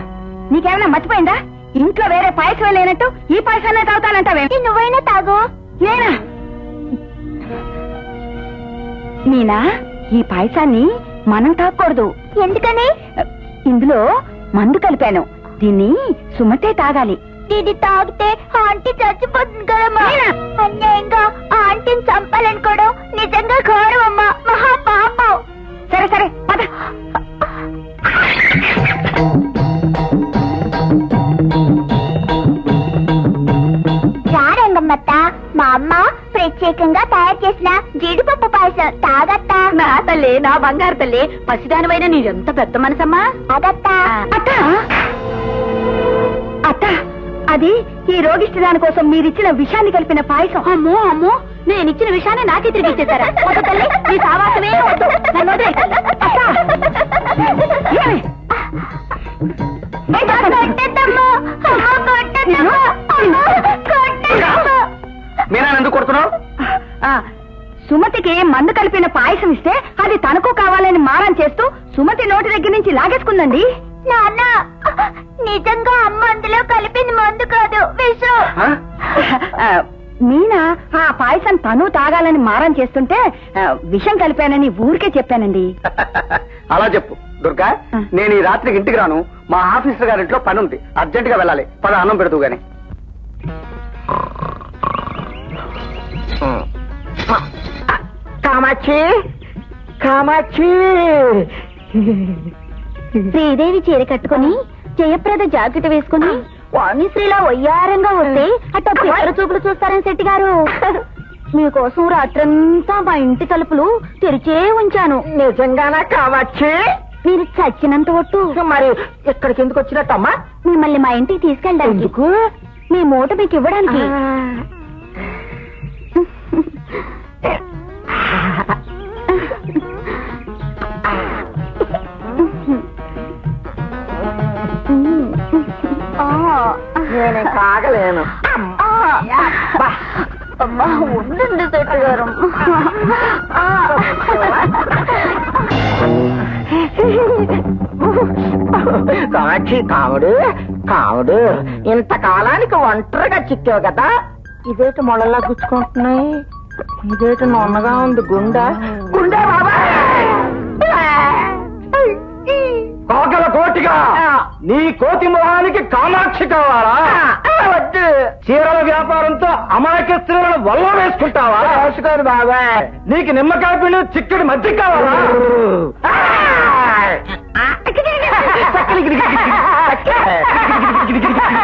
నీకేమైనా మర్చిపోయిందా? ఇంట్లో వేరే పాయసం లేనట్టు ఈ పాయసాన్ని తాగుతానంటావే. నువ్వైనా తాగు. మీనా మీనా ఈ పాయసాన్ని మనం తాగకూడదు. ఎందుకని? ఇందులో మందు కలిపాను. దీన్ని సుమతే తాగాలి. ఇది తాగితే ఆంటీ చచ్చిపోతుంది కదమ్మా. అన్యాయంగా ఆ ఆంటీని చంపాలనుకోవడం నిజంగా ఘోరం అమ్మా మహా పాపం సరే సరే పద. రారా అమ్మ ప్రత్యేకంగా తయారు చేసిన జీడిపప్పు పాయసం తాగత్తా. నా తల్లి నా బంగారు తల్లి పసిదానివైన నీరెంత పెద్ద మనసమ్మా? అగత్తా అత్త! అత్త! అది ఈ రోగిష్టి దాని కోసం మీరిచ్చిన విషాన్ని కలిపిన పాయసం. అమ్మో అమ్మో! నేను ఇచ్చిన విషయాన్ని నాకే తిరిగి ఇచ్చేసారా వద్దు తల్లి నీ సావాసమే వద్దు. నన్ను వదిలేయ్. ఏమి? మీనా ఎందుకు కొడుతున్నావు? సుమతికి మందు కలిపిన పాయసం ఇస్తే అది తనకు కావాలని మారం చేస్తూ సుమతి నోటి దగ్గర నుంచి లాగేసుకుందండి. నాన్న నిజంగా అమ్మ అందులో కలిపింది మందు కాదు విషం. ఆ, మీనా ఆ పాయసం తను తాగాలని మారం చేస్తుంటే విషం కలిపానని ఊరికే చెప్పానండి. అలా చెప్పు దుర్గా. నేను ఈ రాత్రికి ఇంటికి రాను. మా ఆఫీసర్ గారింట్లో పని ఉంది. అర్జెంట్గా వెళ్ళాలి. పద అన్నం పెడదు గాని. కామాక్షి కామాక్షి. శ్రీదేవి చీర కట్టుకుని జయప్రద జాకెట్ వేసుకుని వాణిశ్రీలా వయ్యారంగా వస్తే అట్ట పిల్లల చూపులు చూస్తారని శెట్టి గారు? మీకోసం రాత్రంతా మా ఇంటి తలుపులు తెరిచే ఉంచాను. నిజంగానా కామాక్షి? మీరు చచ్చినంత ఒట్టు. మరి ఇక్కడికి ఎందుకు వచ్చినట్టమ్మా? మిమ్మల్ని మా ఇంటికి తీసుకెళ్ళడానికి. ఎందుకు? మీ మూట మీకు ఇవ్వడానికి. నేను కాగలేను. అమ్మా. ఉండండి శెట్టి గారు కామాక్షి కాముడు కాముడు. ఇంతకాలానికి ఒంటరిగా చిక్కావు కదా. ఇదేటి మొళ్ళలా గుచ్చుకుంటున్నాయి? ఇదేటి నొన్నగా ఉంది గుండె? గుండె కాకల కోటిగా నీ కోతి మొహానికి కామాక్షి కావాలా వద్దు చీరల వ్యాపారంతో అమాయక స్త్రీలను వల్ల వేసుకుంటావా వేసుకోరు బాబా నీకు నిమ్మకాయ పిండి చిక్కడి మధ్య కావాలా నన్ను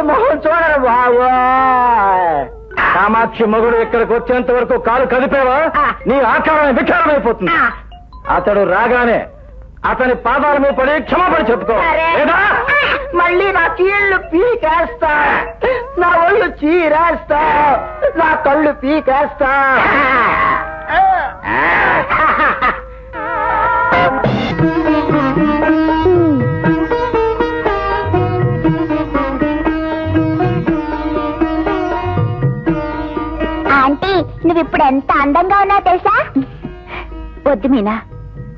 మొహం చూడరు బాబు కామాక్షి మగుడు ఇక్కడికి వచ్చేంత వరకు కాలు కదిపేవా? నీ ఆకారం వికారమైపోతుంది. అతడు రాగానే అతని పాదాల మీద పడి క్షమాపణ చెప్పుకో. లేదా? మళ్ళీ నా కీళ్ళు పీకేస్తా. నా ఒళ్ళు చీరేస్తా. నా కళ్ళు పీకేస్తా. నువ్వు ఇప్పుడు ఎంత అందంగా ఉన్నావు తెలుసా? వద్దు మీనా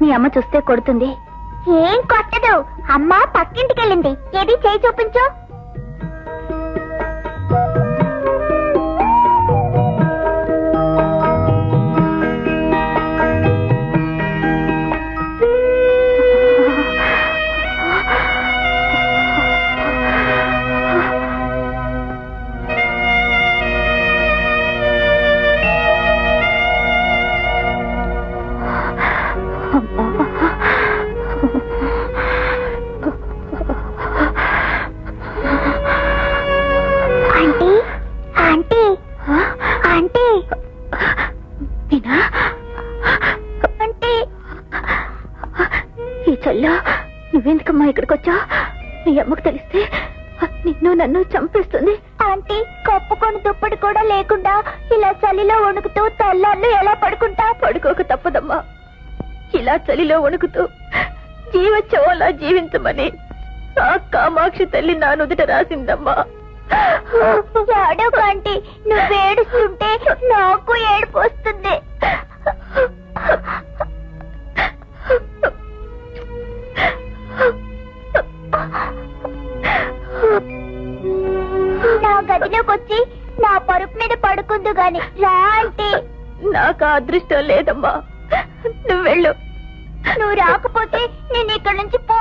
మీ అమ్మ చూస్తే కొడుతుంది. ఏం కొట్టదు. అమ్మ పక్కింటికి వెళ్ళింది ఏది చేయి చూపించు. చలిలో వణుకుతూ జీవచ్చోలా జీవించమని ఆ కామాక్షి తల్లి నా నుదుట రాసిందమ్మా. ఆంటీ నువ్వు ఏడుస్తుంటే నాకు ఏడుపు వస్తుంది. నా గది గదిలోకి వచ్చి నా పరుపు మీద పడుకుందు గాని రా ఆంటీ. నాకు ఆ అదృష్టం లేదమ్మా. నువ్వు వెళ్ళు. నువ్వు రాకపోతే నేను ఇక్కడ నుంచి పో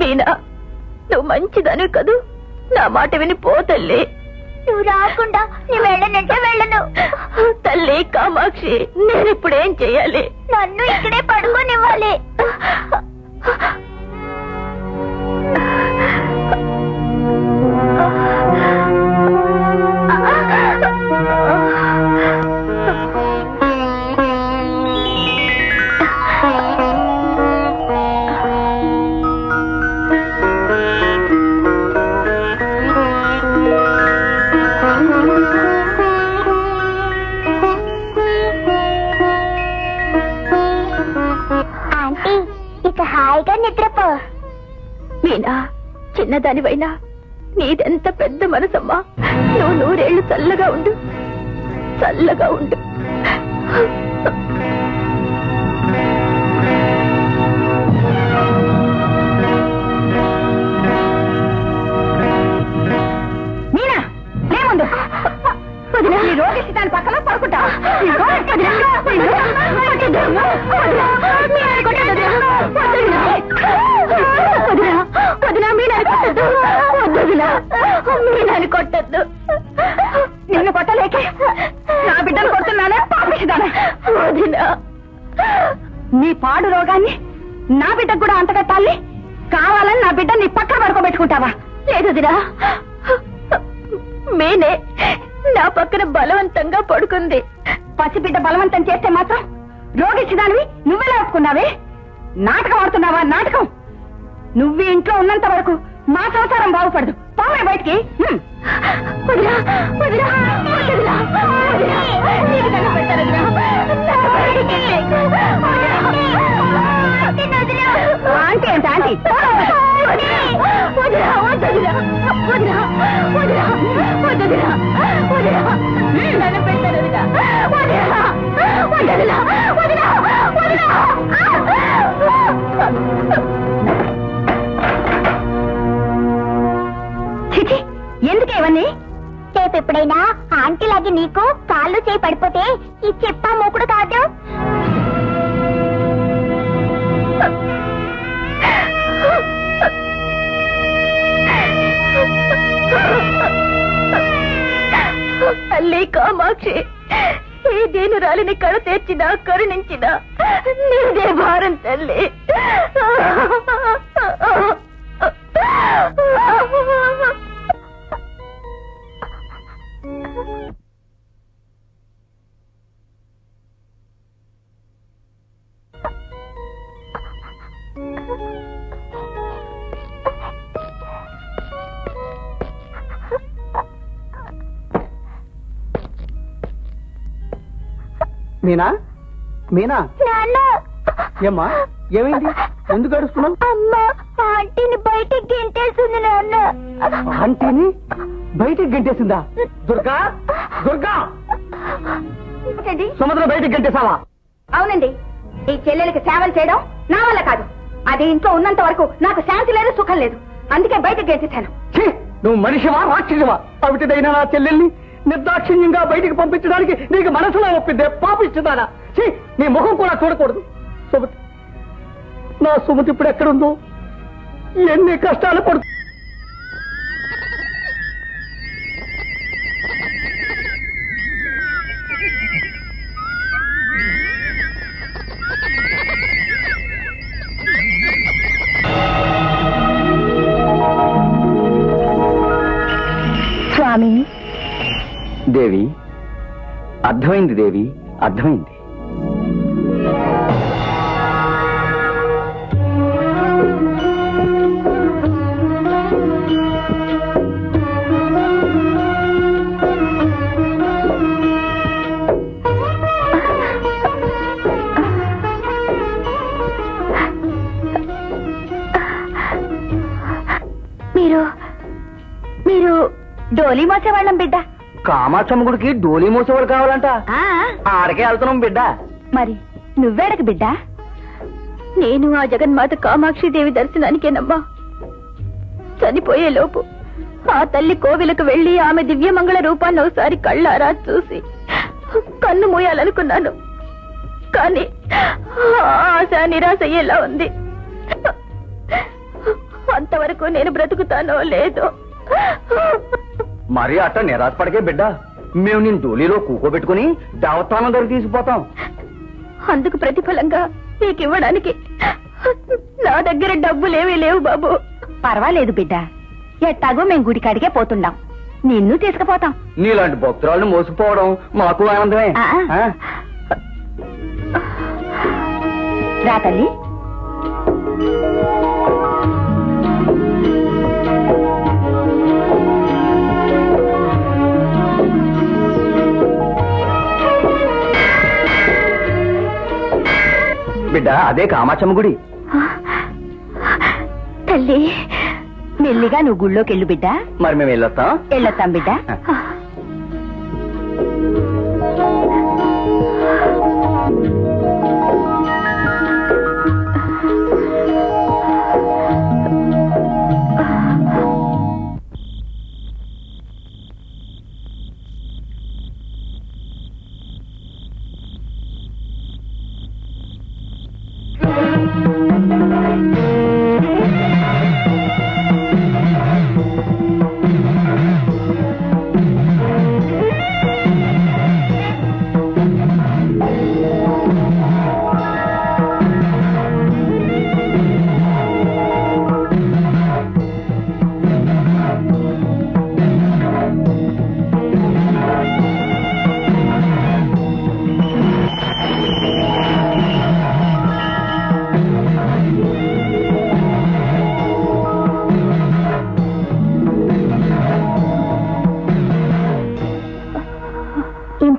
మీనా నువ్వు మంచిదని కదూ? నా మాట విని పో తల్లి. నువ్వు రాకుండా నేను వెళ్ళనంటే వెళ్ళను. తల్లి కామాక్షి నేను ఇప్పుడు ఏం చెయ్యాలి నన్ను ఇక్కడే పడుకోనివ్వాలి. ఆంటీ ఇక హాయిగా నిద్రపో. మీనా చిన్నదానివైనా నీదెంత పెద్ద మనసమ్మా. నువ్వు నూరేళ్ళు చల్లగా ఉండు. చల్లగా ఉండు. పక్కన పడుకుంటావా కొట్టద్దు వదిన, నిన్ను కొట్టలేకే నా బిడ్డను కొడుతున్నానా పాపిస్తానా వదినా నీ పాడు రోగాన్ని నా బిడ్డకు కూడా అంతకట్టాలి కావాలని నా బిడ్డ నీ పక్కన పడుకోబెట్టుకుంటావా లేదు వదినా మేనే నా పక్కన బలవంతంగా పడుకుంది పసిబిడ్డ బలవంతం చేస్తే మాత్రం రోగిచ్చిదానివి నువ్వెలా ఒప్పుకున్నావే? నాటకం ఆడుతున్నావా? నాటకం? నువ్వు ఇంట్లో ఉన్నంత వరకు మా సంసారం బాగుపడదు. పోవే బయటికి. ఆంటీ ఏంటి ఆంటీ. వదినా, చిచి ఎందుకే ఇవన్నీ? రేపు ఎప్పుడైనా ఆంటీ లాగి నీకు కాళ్ళు చేయి పడిపోతే ఈ చెప్పా మూకుడు కాదు. తల్లి కామాక్షి దేనురాలిని కడ తెచ్చినా కరుణించినా నీదే భారం తల్లి మీనా? మీనా? ఏమ్మా? ఏమైంది? ఎందుకు అడుస్తున్నావు అమ్మ ఆంటీని బయటికి గెంటేస్తుంది నాన్న ఆంటీని బయటికి గంటేసిందా? దుర్గా? దుర్గా? సుమద్ర బయటికి గంటేసావా అవునండి. ఈ చెల్లెలకి సేవలు చేయడం నా వల్ల కాదు. అది ఇంట్లో ఉన్నంత వరకు నాకు శాంతి లేదు సుఖం లేదు. అందుకే బయటకు గెలిచేశాను ఛీ, నువ్వు మనిషివా రాక్షసివా? అవిటిదైనా నా చెల్లెల్ని నిర్దాక్షిణ్యంగా బయటికి పంపించడానికి నీకు మనసులో ఒప్పిందే పాపిస్తుందానా చీ నీ ముఖం కూడా చూడకూడదు. సుమతి నా సుమతి ఇప్పుడు ఎక్కడుందో? ఎన్ని కష్టాలు పడుతుంది అర్థమైంది దేవి అర్థమైంది. మీరు మీరు డోలీ మోసేవాళ్ళం బిడ్డ? కామాక్షమ్మ గుడికి డోలీ మూసేవాడు కావాలంట. ఆడకే వెళ్తున్నాం బిడ్డ. మరి నువ్వేడకు బిడ్డ? నేను ఆ జగన్మాత కామాక్షి దేవి దర్శనానికేనమ్మా. చనిపోయే లోపు ఆ తల్లి కోవిలకు వెళ్ళి ఆమె దివ్యమంగళ రూపాన్ని ఒకసారి కళ్ళారా చూసి కన్ను మూయాలనుకున్నాను. కానీ ఆశ నిరాశ ఎలా ఉంది? అంతవరకు నేను బ్రతుకుతానో లేదో మరి అట్ట నిరాశపడకే బిడ్డ. మేము నేను డోలీలో కూకోబెట్టుకుని దేవస్థానం దగ్గర తీసుకుపోతాం. అందుకు ప్రతిఫలంగా నీకు ఇవ్వడానికి నా దగ్గర డబ్బులేమీ లేవు బాబు. పర్వాలేదు బిడ్డ. ఎట్టాగో మేము గుడికాడికే పోతున్నాం నిన్ను తీసుకుపోతాం. నీలాంటి భక్తురాలను మోసుకుపోవడం మాకు ఆనందమే. ఆ. ఆ? రా తల్లి. బిడ్డ అదే కామాక్షమ్మ గుడి. తల్లి మెల్లిగా నువ్వు గుళ్ళోకి వెళ్ళు బిడ్డ. మరి మేము వెళ్ళొస్తాం. వెళ్ళొస్తాం బిడ్డ.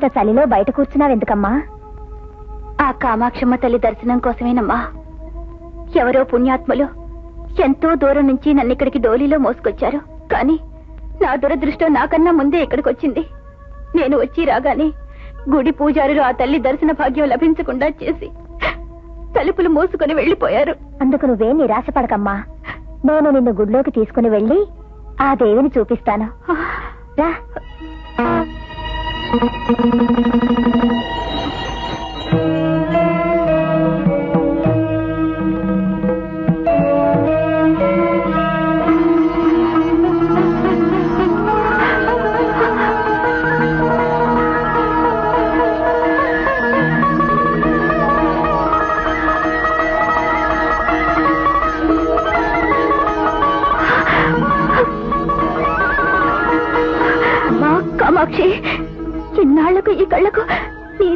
ఇంత చలిలో బయట కూర్చున్నావెందుకమ్మా ఆ కామాక్షమ్మ తల్లి దర్శనం కోసమేనమ్మా. ఎవరో పుణ్యాత్ములు ఎంతో దూరం నుంచి నన్ను ఇక్కడికి డోలీలో మోసుకొచ్చారు. కానీ నా దురదృష్టం నాకన్నా ముందే ఇక్కడికి వచ్చింది నేను వచ్చి రాగానే గుడి పూజారులు ఆ తల్లి దర్శన భాగ్యం లభించకుండా చేసి తలుపులు మూసుకొని వెళ్ళిపోయారు అందుకు నువ్వే నిరాశపడకమ్మా. నేను నిన్ను గుడిలోకి తీసుకుని వెళ్ళి ఆ దేవిని చూపిస్తాను. రా. Thank you.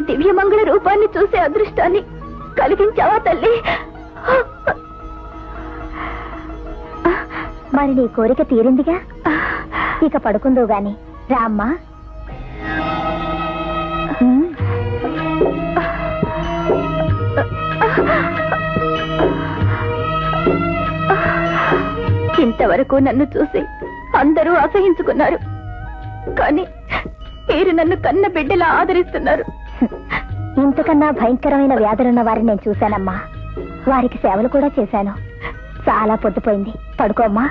దివ్యమంగళ రూపాన్ని చూసే అదృష్టాన్ని కలిగించావా తల్లి? మరి నీ కోరిక తీరిందిగా? ఇక పడుకుందో గాని రామ్మా. ఇంతవరకు నన్ను చూసి అందరూ అసహించుకున్నారు. కానీ మీరు నన్ను కన్న బిడ్డలా ఆదరిస్తున్నారు. ఇంతకన్నా భయంకరమైన వ్యాధులున్న వారిని నేను చూశానమ్మా. వారికి సేవలు కూడా చేశాను. చాలా పొద్దుపోయింది. పడుకోమ్మా.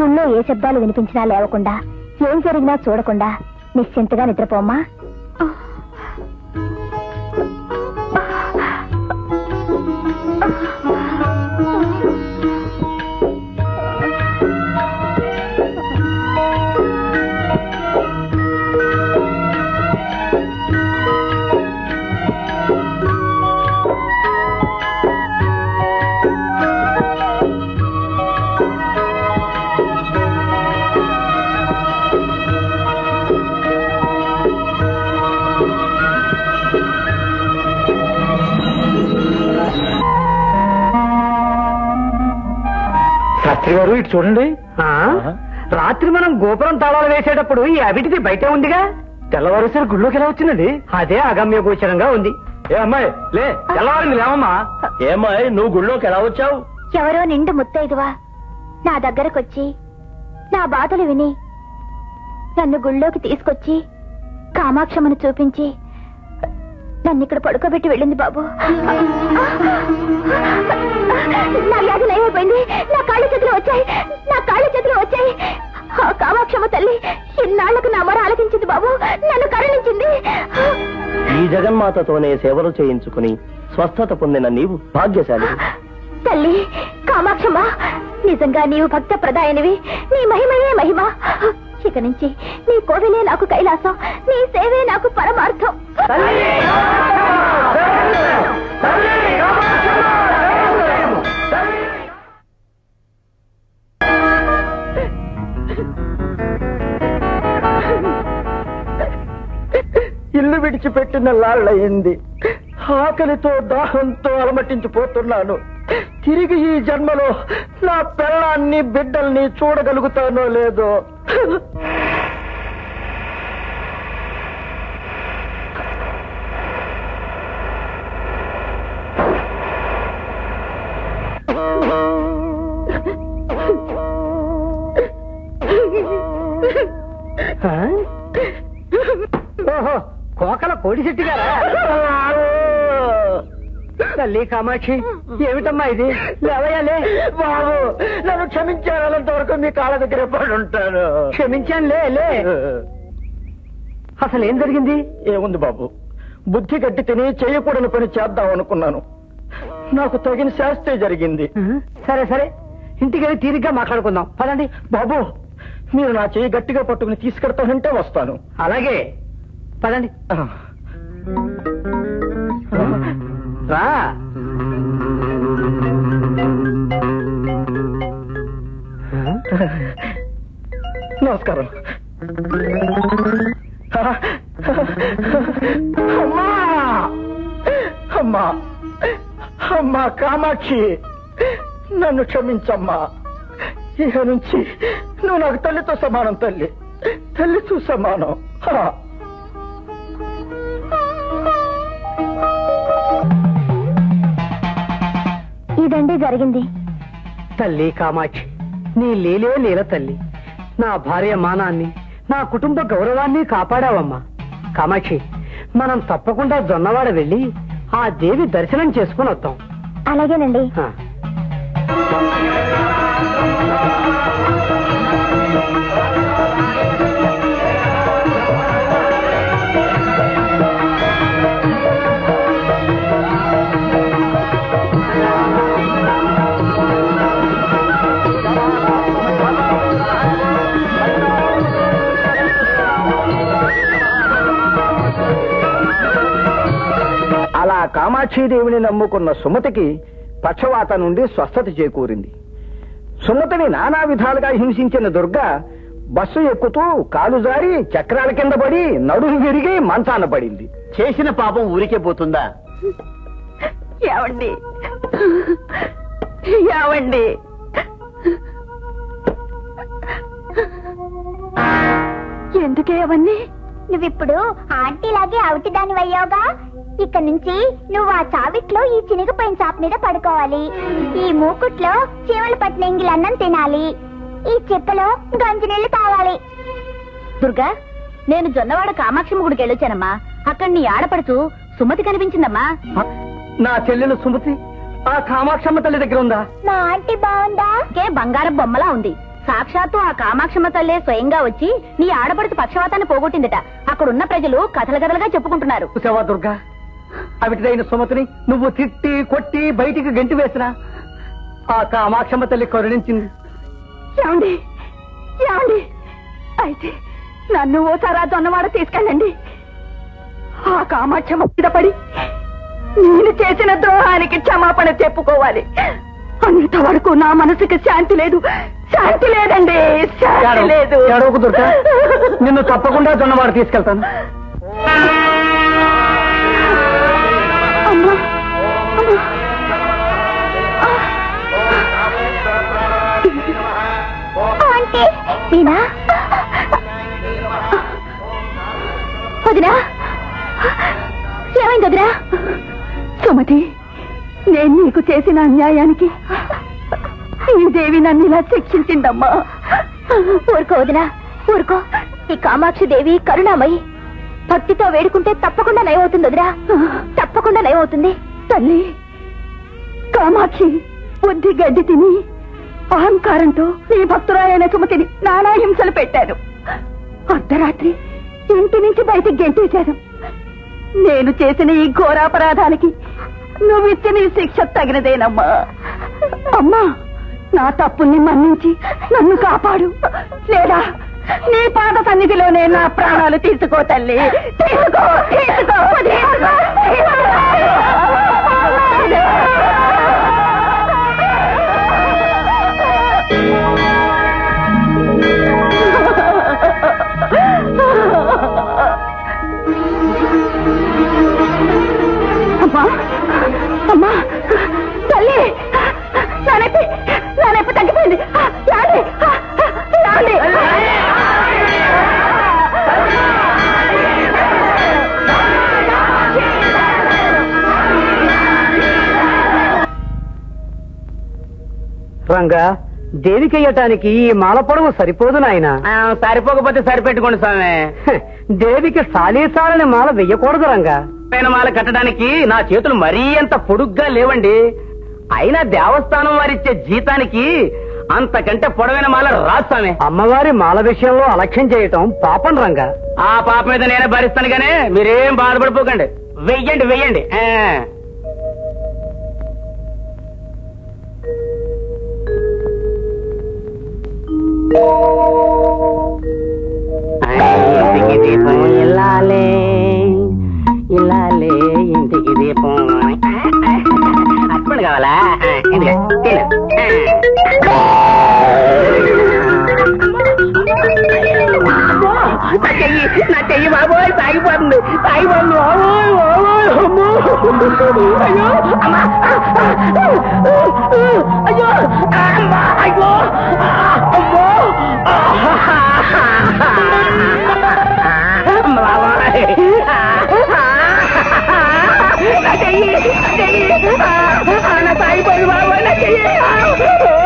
గుళ్ళో ఏ శబ్దాలు వినిపించినా లేవకుండా ఏం జరిగినా చూడకుండా నిశ్చింతగా నిద్రపోమ్మా. శాస్త్రి గారు ఇటు చూడండి. రాత్రి మనం గోపురం తాళాలు వేసేటప్పుడు ఈ అవిటిది బయటే ఉందిగా? తెల్లవారుసరి గుళ్ళోకి ఎలా వచ్చిందండి? అదే అగమ్య గోచరంగా ఉంది. ఏ అమ్మాయి లే తెల్లవారింది లేవమ్మా. ఏమాయ్ నువ్వు గుళ్ళోకి ఎలా వచ్చావు? ఎవరో నిండు ముత్తైదువా. నా దగ్గరకొచ్చి నా బాధలు విని నన్ను గుళ్ళోకి తీసుకొచ్చి కామాక్షమ్మను చూపించి నన్ను ఇక్కడ పడుకోబెట్టి వెళ్ళింది బాబు. నా వ్యాధి నయమైపోయింది. నా కాళ్ళు చేతులు వచ్చాయి. నా కాళ్ళు చేతులు వచ్చాయి. ఆ కామాక్ష తల్లి ఇన్నాళ్ళకు నా మొర ఆలకించింది బాబు. నన్ను కరుణించింది. ఈ జగన్మాతతోనే సేవలు చేయించుకుని స్వస్థత పొందిన నీవు భాగ్యశాలి. తల్లి కామాక్షమ్మ నిజంగా నీవు భక్త ప్రదాయనివి నీ మహిమయే మహిమ. ఇక నుంచి నీ కోవిలే నాకు కైలాసం. నీ సేవే నాకు పరమార్థం. ఇల్లు విడిచిపెట్టిన లాళ్ళయింది. ఆకలితో దాహంతో అలమటించిపోతున్నాను. తిరిగి ఈ జన్మలో నా పిల్లాన్ని బిడ్డల్ని చూడగలుగుతానో లేదో. తల్లి కామాక్షి ఏమిటమ్మా ఇది? లేవయాలే బాబు నన్ను క్షమించానంత వరకు మీ కాళ్ళ దగ్గర పడి ఉంటాను క్షమించానులే లే. అసలు ఏం జరిగింది? ఏముంది బాబు? బుద్ధి గట్టి తిని చేయకూడని పని చేద్దాం అనుకున్నాను. నాకు తగిన శాస్త్రే జరిగింది. సరే సరే. ఇంటికి వెళ్ళి తీరిగ్గా మాట్లాడుకుందాం. పదండి. బాబు మీరు నా చేయి గట్టిగా పట్టుకుని తీసుకెడతానంటే వస్తాను. అలాగే. పదండి. రా నమస్కారం. అమ్మా! అమ్మా! అమ్మా కామాక్షి! నన్ను క్షమించమ్మా. ఇక నుంచి నువ్వు నాకు తల్లితో సమానం తల్లి. తల్లితో సమానం. ఇదండి జరిగింది. తల్లి కామాక్షి నీ లీలే లీల తల్లి. నా భార్య మానాన్ని నా కుటుంబ గౌరవాన్ని కాపాడావమ్మా. కామాక్షి మనం తప్పకుండా జొన్నవాడ వెళ్ళి ఆ దేవి దర్శనం చేసుకుని వద్దాం. అలాగేనండి. కామాక్షీదేవిని నమ్ముకున్న సుమతికి పక్షవాత నుండి స్వస్థత చేకూరింది. సుమతిని నానా విధాలుగా హింసించిన దుర్గ బస్సు ఎక్కుతూ కాలు జారి చక్రాల కింద పడి నడుము విరిగి మంచాన పడింది. చేసిన పాపం ఊరికే పోతుందా? ఏమండి ఏమండి ఎందుకే అవన్నీ? నువ్విప్పుడు ఆంటీలాగే అవుటి దాని అయ్యావుగా ఇక నుంచి నువ్వు ఆ చావిట్లో ఈ చినిగిపోయిన చాప మీద పడుకోవాలి. ఈ మూకుట్లో చీమలు పట్టిన ఎంగిలన్నం తినాలి. ఈ చెప్పలో గంజినీళ్ళు తాగాలి. దుర్గా నేను జొన్నవాడ కామాక్షమ్మ గుడికి వెళ్ళొచ్చానమ్మా. అక్కడ నీ ఆడపడుచు సుమతి కనిపించిందమ్మా. నా చెల్లెలు సుమతి ఆ కామాక్షమ్మ తల్లి దగ్గర ఉందా? మా ఆంటీ బాగుందా? కే బంగారం బొమ్మలా ఉంది. సాక్షాత్తు ఆ కామాక్షమ్మ తల్లే స్వయంగా వచ్చి నీ ఆడపడుచు పక్షవాతాన్ని పోగొట్టిందట. అక్కడున్న ప్రజలు కథల కథలుగా చెప్పుకుంటున్నారు. దుర్గా? అవిటిదైన సుమతిని నువ్వు తిట్టి కొట్టి బయటికి గంటి వేసినా ఆ కామాక్షమ్మ తల్లి కరుణించింది. ఏమండి? ఏమండి? అయితే నన్ను ఓసారి ఆ జొన్నవాడ తీసుకెళ్ళండి. ఆ కామాక్షమ్మ పడి నేను చేసిన ద్రోహానికి క్షమాపణ చెప్పుకోవాలి. అంతవరకు నా మనసుకి శాంతి లేదు. శాంతి లేదండి శాంతి లేదు. నిన్ను తప్పకుండా జొన్నవాడ తీసుకెళ్తాను. అమ్మా. మీనా? వదినా? ఏమైంది వదినా? సుమతి నేను నీకు చేసిన అన్యాయానికి ఈ దేవి నన్ను ఇలా శిక్షించిందమ్మా. ఊరుకో వదినా ఊరుకో. ఈ కామాక్షి దేవి కరుణామయి. భక్తితో వేడుకుంటే తప్పకుండా నయమవుతుంది వదిరా తప్పకుండా నయమవుతుంది. తల్లి కామాక్షి బుద్ధి గడ్డి తిని అహంకారంతో నీ భక్తురాలైన సుమతిని నానా హింసలు పెట్టాను. అర్ధరాత్రి ఇంటి నుంచి బయటికి గెంటేశాను నేను చేసిన ఈ ఘోరాపరాధానికి నువ్వు ఇచ్చిన ఈ శిక్ష తగినదేనమ్మా. అమ్మా నా తప్పుల్ని మన్నించి నన్ను కాపాడు. లేదా నీ పాద సన్నిధిలోనే నా ప్రాణాలు తీసుకో తల్లి. తీసుకో తీసుకో అమ్మా అమ్మా తల్లి నా నొప్పి నా నొప్పి తగ్గిపోయింది. రాండి రాండి. రంగా దేవికెయ్యటానికి ఈ మాల పొడవు సరిపోదు నాయన. సరిపోకపోతే సరిపెట్టుకోండి స్వామి. దేవికి సాలీసాలని మాల వెయ్యకూడదు రంగా. పైన మాల కట్టడానికి నా చేతులు మరీ అంత పొడుగ్గా లేవండి. అయినా దేవస్థానం వారిచ్చే జీతానికి అంతకంటే పొడవైన మాల రాదు స్వామి. అమ్మవారి మాల విషయంలో అలక్ష్యం చేయటం పాపం రంగా. ఆ పాప మీద నేనే భరిస్తాను గానీ మీరేం బాధపడిపోకండి. వెయ్యండి వెయ్యండి. ఇంటికి దీపం ఇల్లాలే ఇల్లాలే ఇంటికి దీపం అప్పుడు కావాలా ఆ, ఇదిగో, తిను. నా చెయ్యి నా చెయ్యి బాబోయ్ తాగిపోతుంది తాగిపోతుంది బాబోయ్ బాబోయ్ అమ్మో అయ్యో అమ్మా అయ్యో అమ్మా అయ్యో నా చెయ్యి నా చెయ్యి నా తాగిపోయింది బాబోయ్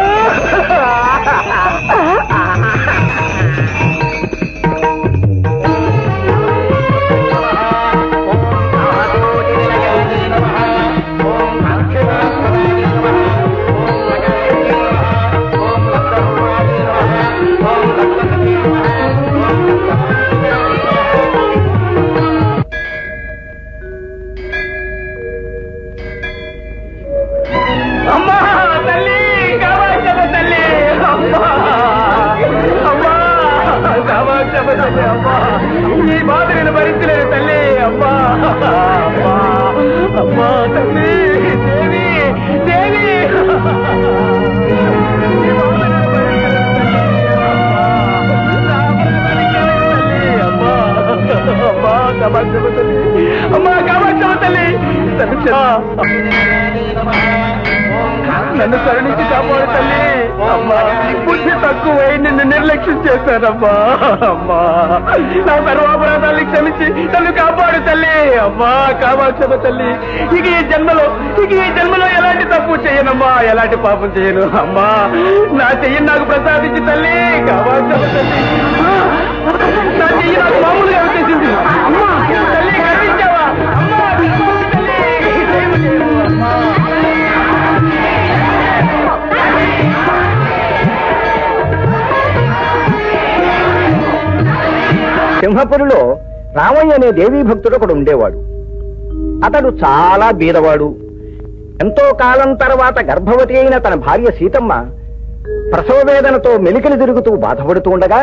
దేవి దేవి ఈ బాధ నేను భరించలేను తల్లి. అమ్మా. అమ్మా కామాక్షమ్మ తల్లి అమ్మా కామాక్షమ్మ తల్లి నన్ను కరుణించి కాపాడు తల్లి అమ్మా బుద్ధి తక్కువై నిన్ను నిర్లక్ష్యం చేశానమ్మా అమ్మా. నా సర్వాపరాధాన్ని క్షమించి నన్ను కాపాడు తల్లి అమ్మా కామాక్షమ తల్లి. ఇక ఈ జన్మలో ఇక ఈ జన్మలో ఎలాంటి తప్పు చేయనమ్మా ఎలాంటి పాపం చేయను అమ్మా. నా చెయ్యి నాకు ప్రసాదించి తల్లి కామాక్షమ తల్లి. నా చెయ్యి నాకు మామూలుగా వచ్చేసింది. అమ్మా తల్లి సింహపురిలో రామయ్య అనే దేవీ భక్తుడు ఒకడు ఉండేవాడు. అతడు చాలా బీదవాడు. ఎంతో కాలం తర్వాత గర్భవతి అయిన తన భార్య సీతమ్మ ప్రసవ వేదనతో మెలికలు తిరుగుతూ బాధపడుతూ ఉండగా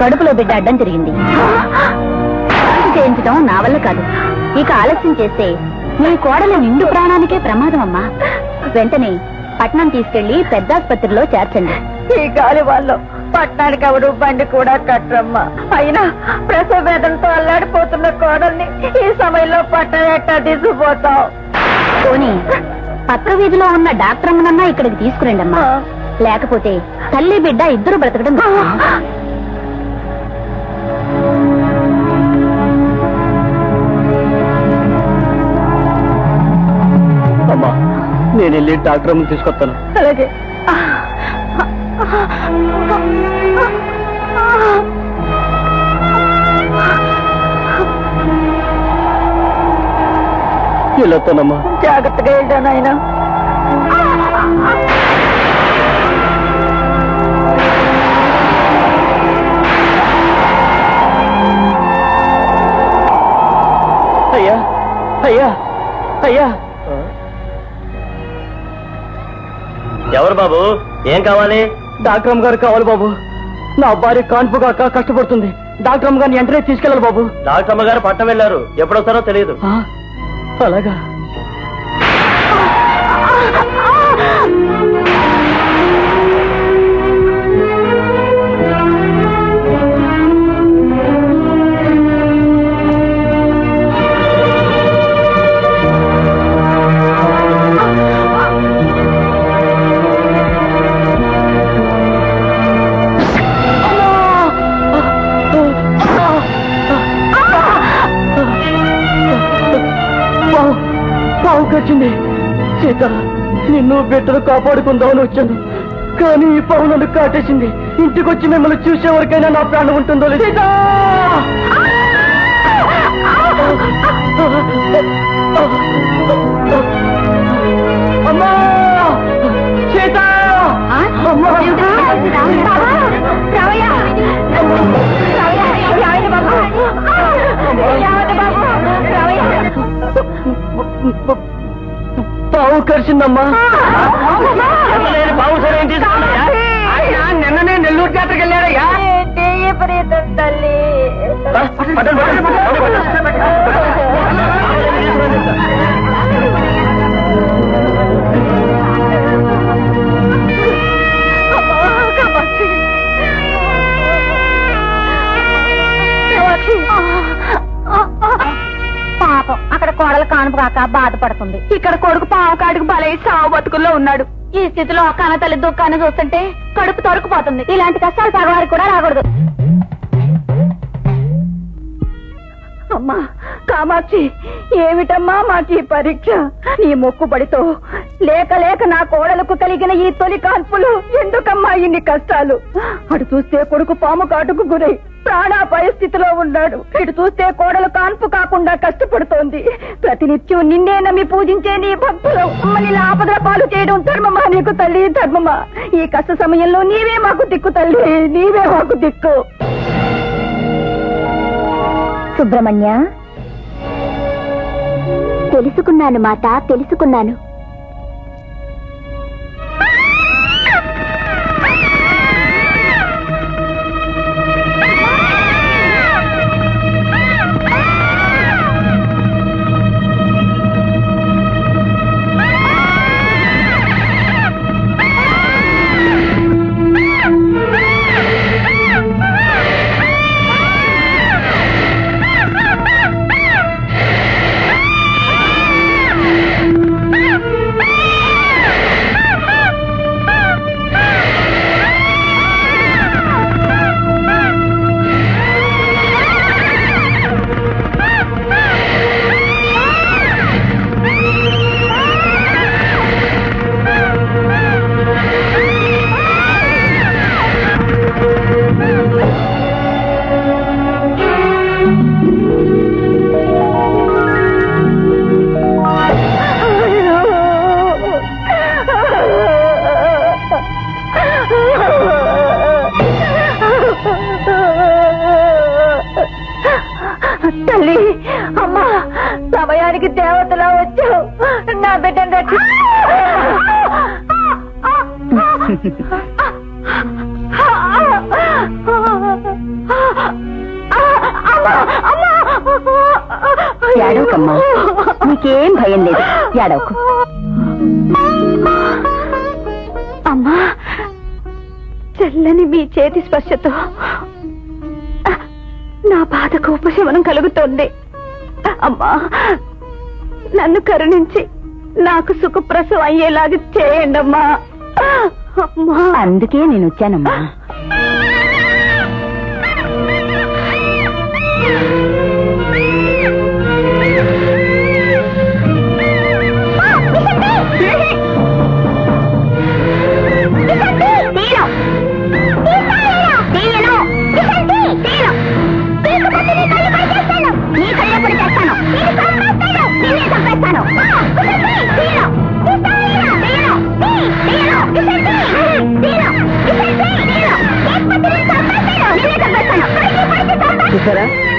కడుపులో బిడ్డ అడ్డం తిరిగింది. చేయించడం నా వల్ల కాదు. ఇక ఆలస్యం చేస్తే నీ కోడల నిండు ప్రాణానికే ప్రమాదం అమ్మా వెంటనే పట్నం తీసుకెళ్ళి పెద్ద ఆసుపత్రిలో చేర్చండి. ఈ గాలి వాళ్ళు పట్టణానికి ఎవడు బండి కూడా కట్టరమ్మా. అయినా ప్రసవ వేదనతో అల్లాడిపోతున్న కోడల్ని ఈ సమయంలో పట్టణ ఎట్టా తీసుకుపోతాం పోనీ పక్క వీధిలో ఉన్న డాక్టర్ అమ్మనన్నా ఇక్కడికి తీసుకురండి అమ్మా లేకపోతే తల్లి బిడ్డ ఇద్దరు బ్రతకడం కష్టం. వెళ్ళి డాక్టర్ అమ్మని తీసుకొస్తాను. అలాగే. వెళ్ళొస్తానమ్మా జాగ్రత్తగా వెళ్ళా నాయన? అయ్యా అయ్యా అయ్యా. ఎవరు బాబు? ఏం కావాలి? డాక్టర్ అమ్మ గారు కావాలి బాబు. నా భార్య కాన్పు కాక కష్టపడుతుంది. డాక్టర్ అమ్మ గారిని వెంటనే తీసుకెళ్ళాలి బాబు. డాక్టర్ అమ్మగారు పట్టం వెళ్ళారు. ఎప్పుడొస్తారో తెలియదు. అలాగా. పావు కచ్చింది సీత నిన్ను బిడ్డలు కాపాడుకుందామని వచ్చాను కానీ ఈ పావు నన్ను కాటేసింది ఇంటికి వచ్చి మిమ్మల్ని చూసే వరకైనా నా ప్రాణం ఉంటుందో లేదు సీత అమ్మా సీత అమ్మా పావు కరిచిందమ్మా. బాబు సరే నిన్ననే నెల్లూరు జాతరకి వెళ్ళాడయ్యా తల్లి. అక్కడ కోడలు కానుపు కాక బాధపడుతుంది. ఇక్కడ కొడుకు పావు కాడికి బలై సావు బతుకుల్లో ఉన్నాడు. ఈ స్థితిలో కన్న తల్లి దుఃఖాన్ని చూస్తుంటే కడుపు తొరుకుపోతుంది ఇలాంటి కష్టాలు పగవారికి కూడా రాకూడదు. అమ్మా కామాక్షి ఏమిటమ్మా మాకు ఈ పరీక్ష? నీ మొక్కుబడితో లేక లేక నా కోడలకు కలిగిన ఈ తొలి కాల్పులు ఎందుకమ్మా ఇన్ని కష్టాలు? అటు చూస్తే కొడుకు పాము కాటుకు గురై ప్రాణాపాయ స్థితిలో ఉన్నాడు. ఇటు చూస్తే కోడలు కాన్పు కాకుండా కష్టపడుతోంది. ప్రతినిత్యం నిన్నే నమ్మి పూజించే నీ భక్తులు అమ్మని ఆపదల పాలు చేయడం ధర్మమా నీకు తల్లి? ధర్మమా? ఈ కష్ట సమయంలో నీవే మాకు దిక్కు తల్లి. నీవే మాకు దిక్కు. సుబ్రహ్మణ్య తెలుసుకున్నాను మాత తెలుసుకున్నాను. ఏడవకు అమ్మా చల్లని మీ చేతి స్పర్శతో నా బాధకు ఉపశమనం కలుగుతోంది. అమ్మా నన్ను కరుణించి నాకు సుఖప్రసవం అయ్యేలాగా చేయండమ్మా. అందుకే నేను వచ్చానమ్మా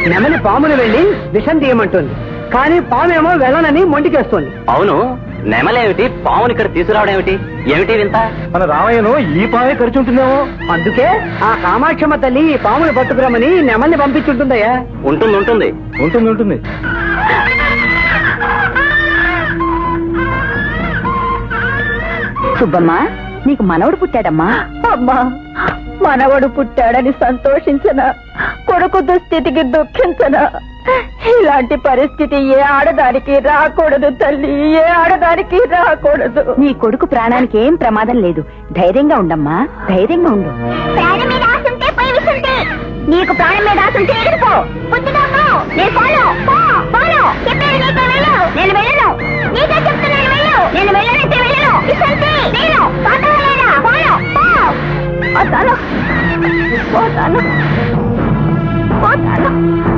నెమలి పామును వెళ్ళి విషం తీయమంటుంది. కానీ పామేమో వెళ్ళనని మొండికేస్తోంది. అవును నెమలేమిటి? పావుని ఇక్కడ తీసుకురావడం ఏమిటి ఏమిటి వింత? మన రామయ్యను ఈ పామే ఖర్చుంటుందేమో అందుకే ఆ కామాక్షమ్మ తల్లి ఈ పాముని పట్టుకురమని నెమల్ని పంపించుంటుందయ్యా. ఉంటుంది ఉంటుంది. ఉంటుంది ఉంటుంది. సుబ్బమ్మ నీకు మనవడు పుట్టాడమ్మా. అమ్మా మనవడు పుట్టాడని సంతోషించనా? కొడుకు దుస్థితికి దుఃఖించనా? ఇలాంటి పరిస్థితి ఏ ఆడదానికి రాకూడదు తల్లి ఏ ఆడదానికి రాకూడదు. నీ కొడుకు ప్రాణానికి ఏం ప్రమాదం లేదు. ధైర్యంగా ఉండమ్మా ధైర్యంగా ఉండు. ప్రాణం మీద ఆశుంటే పోయి విసుంటే నీకు ప్రాణం మీద ఆశుంటే ఎగిరిపో. బుద్ధిగా పో. నేను ఫాలో. పో. ఫాలో. చెప్పేది నీకు వెళ్ళు నేను వెళ్ళను. నీకే చెప్తున్నాను వెళ్ళు నేను వెళ్ళనంటే వెళ్ళను విసుంటే నేను పాతలేదా ఫాలో. పో. పోతాను పోతాను పోతాను అమ్మా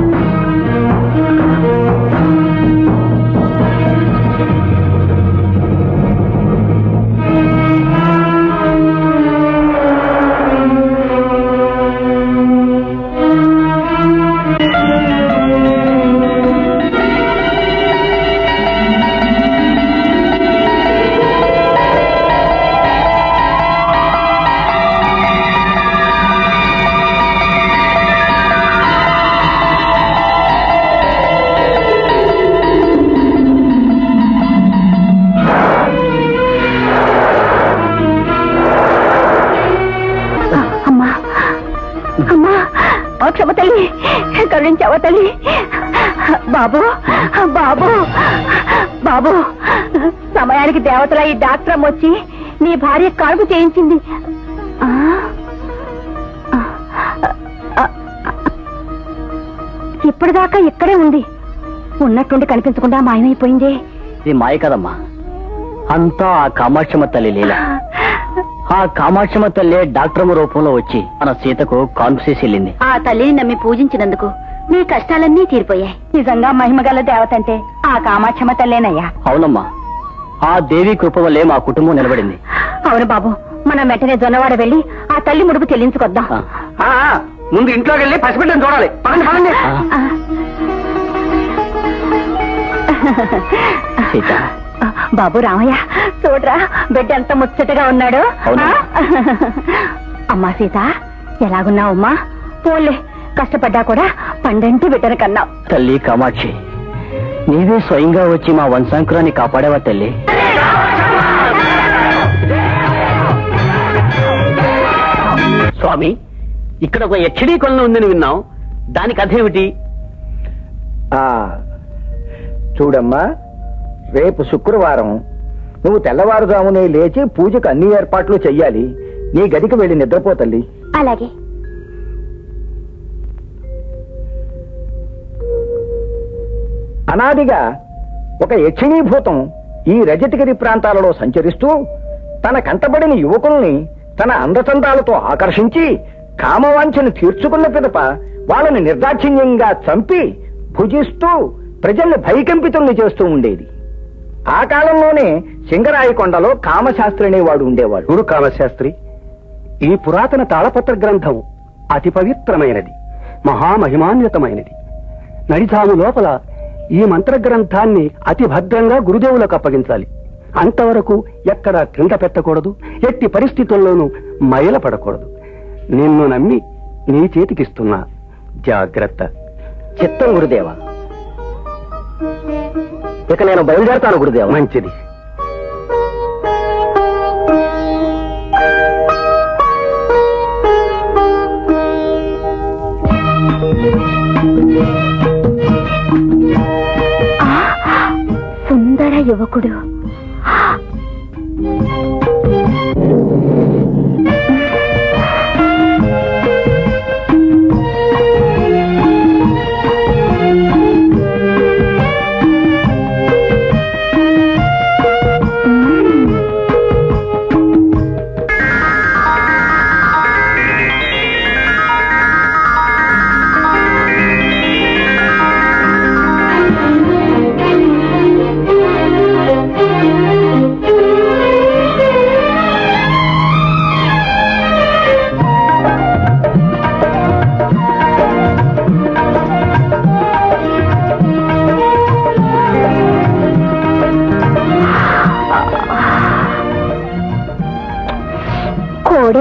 బాబు బాబు బాబు. సమయానికి దేవతల ఈ డాక్టర్ వచ్చి నీ భార్య కాల్పు చేయించింది. ఇప్పటిదాకా ఇక్కడే ఉంది. ఉన్నట్టుండి కనిపించకుండా మాయమైపోయింది. ఇది మాయ కదమ్మా. అంతా ఆ కామాక్షమ్మ తల్లి లీల. ఆ కామాక్షమ్మ తల్లి డాక్టర్ రూపంలో వచ్చి మన సీతకు కాన్ఫ్యూస్ వెళ్ళింది. ఆ తల్లిని నమ్మి పూజించినందుకు నీ కష్టాలన్నీ తీరిపోయాయి. నిజంగా మహిమగల దేవత అంటే ఆ కామాక్షమ తల్లేనయ్యా. అవునమ్మా. ఆ దేవి కృప వల్లే మా కుటుంబం నిలబడింది. అవును బాబు మనం వెంటనే జొన్నవాడ వెళ్ళి ఆ తల్లి ముడుపు చెల్లించుకొద్దాం ముందు ఇంట్లోకి వెళ్ళి పసిబిడ్డను చూడాలి. పదండి పదండి. ఆ, సీత. బాబు రామయ్య చూడరా బిడ్డ ఎంత ముచ్చటగా ఉన్నాడు? అమ్మా సీత ఎలాగున్నావమ్మా? పోలే కష్టపడ్డా కూడా పండంటి బిడ్డను కన్నావు. తల్లి కామాక్షి నీవే స్వయంగా వచ్చి మా వంశాంకురాన్ని కాపాడేవా తల్లి? స్వామి ఇక్కడ ఒక హెచ్డీ కొలను ఉందని విన్నాం. దానికి అదేమిటి ఆ చూడమ్మా రేపు శుక్రవారం నువ్వు తెల్లవారుజామునే లేచి పూజకు అన్ని ఏర్పాట్లు చెయ్యాలి. నీ గదికి వెళ్ళి నిద్రపో తల్లి. అలాగే. అనాదిగా ఒక యక్షిణీభూతం ఈ రజతగిరి ప్రాంతాలలో సంచరిస్తూ తన కంటబడిన యువకుల్ని తన అందచందాలతో ఆకర్షించి కామవాంఛను తీర్చుకున్న పిదప వాళ్ళని నిర్దాక్షిణ్యంగా చంపి భుజిస్తూ ప్రజల్ని భయకంపితుల్ని చేస్తూ ఉండేది. ఆ కాలంలోనే సింగరాయకొండలో కామశాస్త్రి అనేవాడు ఉండేవాడు. గురు కామశాస్త్రి? ఈ పురాతన తాళపత్ర గ్రంథం అతి పవిత్రమైనది మహామహిమాన్వితమైనది. నడిజాము లోపల ఈ మంత్ర గ్రంథాన్ని అతి భద్రంగా గురుదేవులకు అప్పగించాలి. అంతవరకు ఎక్కడ క్రింద పెట్టకూడదు ఎట్టి పరిస్థితుల్లోనూ మైల పడకూడదు నిన్ను నమ్మి నీ చేతికిస్తున్నా. జాగ్రత్త. చిత్తం గురుదేవ. ఇక నేను బయలుదేరతాను గురుదేవ. మంచిది. యువకుడు.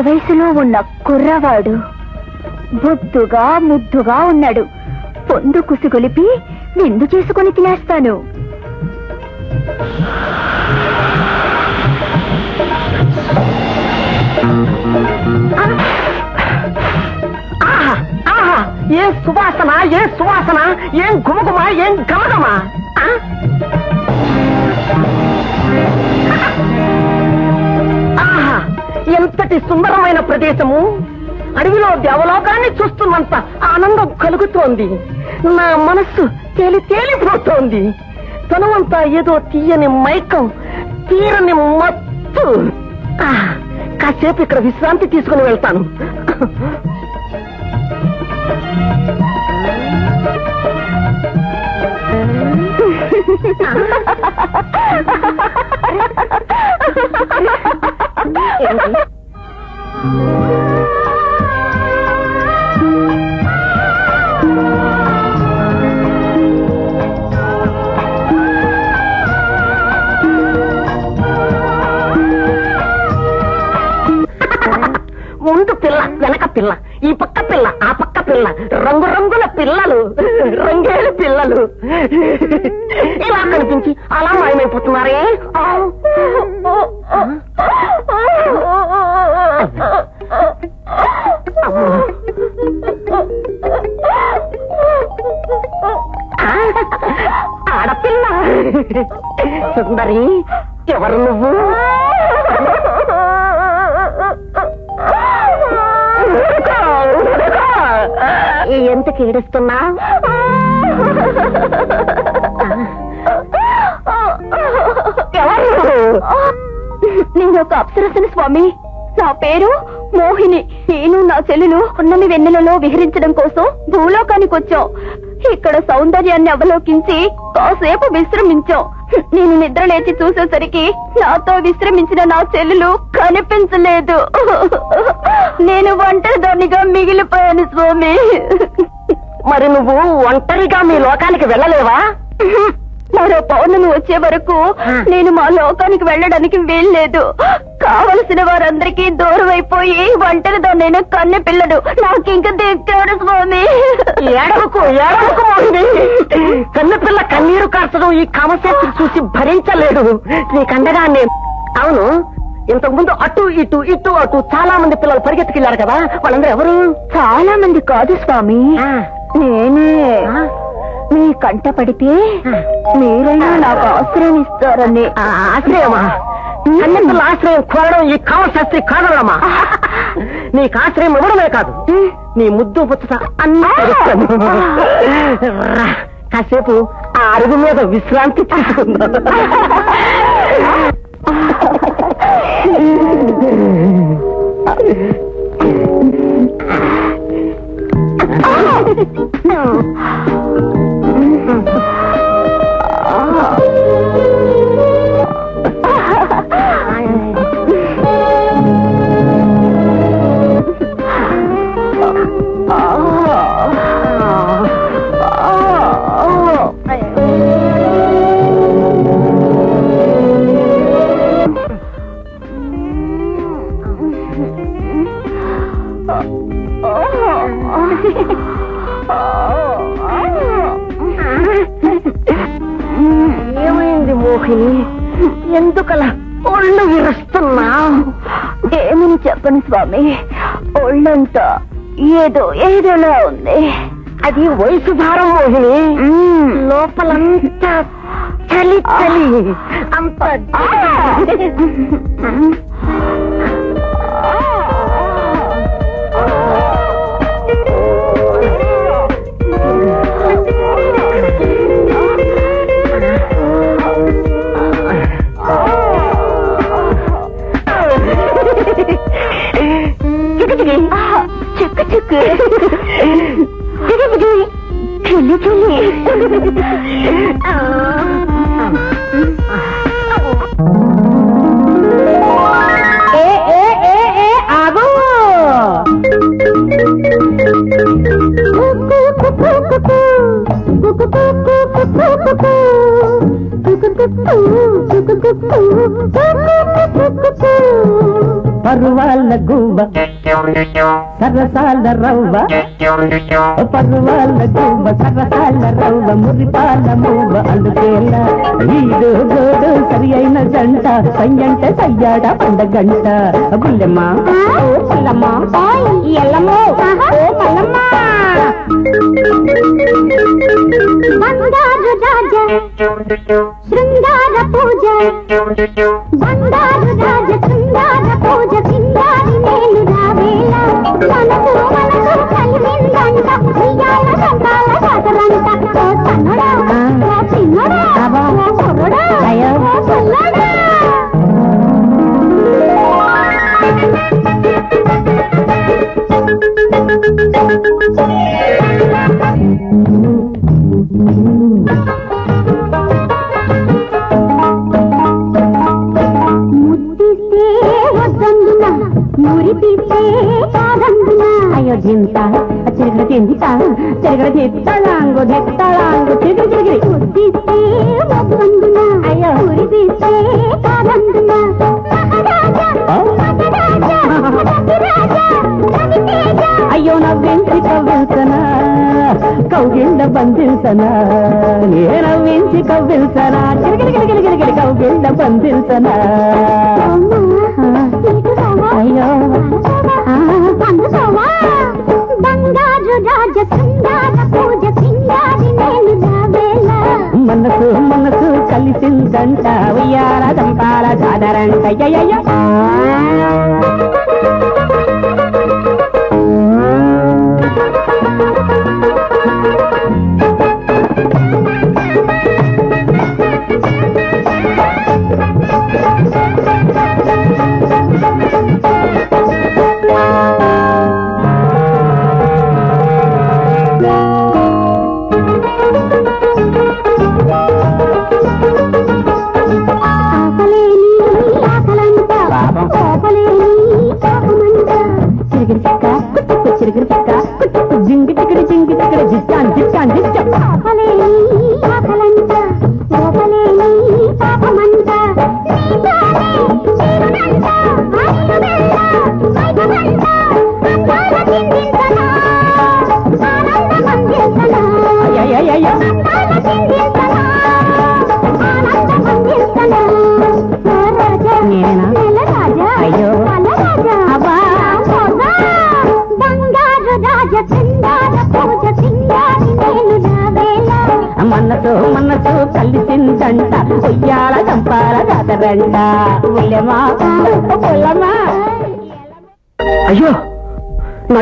వయసులో ఉన్న కుర్రవాడు. బొద్దుగా ముద్దుగా ఉన్నాడు. పొందు కుసుగొలిపి విందు చేసుకుని తినేస్తాను. ఆహా ఆహా ఏ సువాసన ఏ సువాసన ఏం గుమగుమ ఏం గమగమా ఎంతటి సుందరమైన ప్రదేశము? అడవిలో దేవలోకాన్ని చూస్తున్నంత ఆనందం కలుగుతోంది. నా మనస్సు తేలి తేలిపోతోంది. తనవంతా ఏదో తీయని మైకం తీరని మత్తు. కాసేపు ఇక్కడ విశ్రాంతి తీసుకుని వెళ్తాను. ముందు పిల్ల వెనక పిల్ల ఈ పక్క పిల్ల ఆ పక్క పిల్ల రంగు రంగుల పిల్లలు రంగేలు పిల్లలు. ఇలా కనిపించి అలా మాయమైపోతున్నారే? సుందరి ఎవరు నువ్వు? ఎంత ఏడుస్తున్నా? నేను ఒక అప్సరసన స్వామి. నా పేరు మోహిని. నేను నా చెల్లెలు ఉన్నమి వెన్నెలలో విహరించడం కోసం భూలోకానికి వచ్చాం ఇక్కడ సౌందర్యాన్ని అవలోకించి కాసేపు విశ్రమించాం. నేను నిద్ర లేచి చూసేసరికి నాతో విశ్రమించిన నా చెల్లెలు కనిపించలేదు. నేను ఒంటరిదానిగా మిగిలిపోయాను స్వామి. మరి నువ్వు ఒంటరిగా మీ లోకానికి వెళ్ళలేవా? మరో పౌర్ణమి వచ్చే వరకు నేను మా లోకానికి వెళ్ళడానికి వీల్లేదు. కావలసిన వారందరికీ దూరం అయిపోయి ఒంటరితో నేను కన్నె పిల్లడు నాకింక దిక్కాడు స్వామి. ఏడవకు ఏడవకు మోహిని. కన్నపిల్ల కన్నీరు కార్చడం ఈ కామశాస్త్రి చూసి భరించలేడు. నీకండగా నేను అవును ఇంతకు ముందు అటు ఇటు ఇటు అటు చాలా మంది పిల్లలు పరిగెత్తుకెళ్ళారు కదా వాళ్ళందరూ ఎవరు? చాలా మంది కాదు స్వామి. నేనే. మీ కంట పడితే మీరైనా నాకు ఆశ్రయం ఇస్తారని. ఆ, ఆశ్రయమా? కన్నపిల్ల ఆశ్రయం కోరడం ఈ కామశాస్త్రి కాదమ్మా నీకు ఆశ్రయం ఇవ్వడమే కాదు. నీ ముద్దు పుచ్చట అన్నీ తెలుస్తాను. కాసేపు ఆ అరుగు మీద విశ్రాంతి తీసుకుందాం. మోహిని ఎందుకలా ఒళ్ళు విరుస్తున్నా? ఏమని చెప్పను స్వామి? ఒళ్ళంతా ఏదో ఏదోలా ఉంది. అది వయసు భారం మోహిని. లోపలంతా చలి చలి. అంత చిక్కు చిక్కు చిల్లి చిల్లి ఏ పర్వాల గువ్వ సరసాల రవ్వ. పర్వాల గువ్వ సరసాల రవ్వ మురిపాల మువ్వ అందుకేల వీడు గోడు సరి అయిన జంట సయ్యంట సయ్యాడ పండగంట. గుల్లెమ్మ ఓ పుల్లమ్మ. ఎల్లమ్మ. ఓ మల్లమ్మ బంగారు రాజా శృంగార పూజ బంగారు రాజ శృంగార పూజ సింగారి మేలు రావేళ మనకు బంధించనా నే నవ్వించి కవ్విల్సనా గిరిగిరిగిరిగిరిగిరి కౌగిళ్ళ బంధించనా అయ్యో. మనసు మనసు కలిసిందంట ఉయ్యాల దంపాల జాదరంట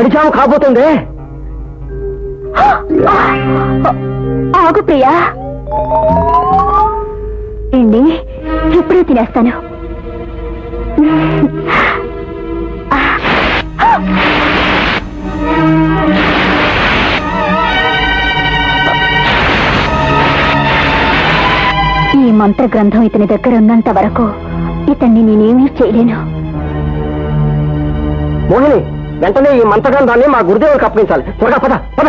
నడిచాము కాబోతుంది. ఆగు ప్రియా. ఏంటి? ఇప్పుడే తినేస్తాను. ఈ మంత్ర గ్రంథం ఇతని దగ్గర ఉన్నంత వరకు ఇతన్ని నేనేమీ చేయలేను. మోహిని వెంటనే ఈ మంత్రగంధాన్ని మా గురుదేవుడికి అప్పగించాలి. త్వరగా పద పద.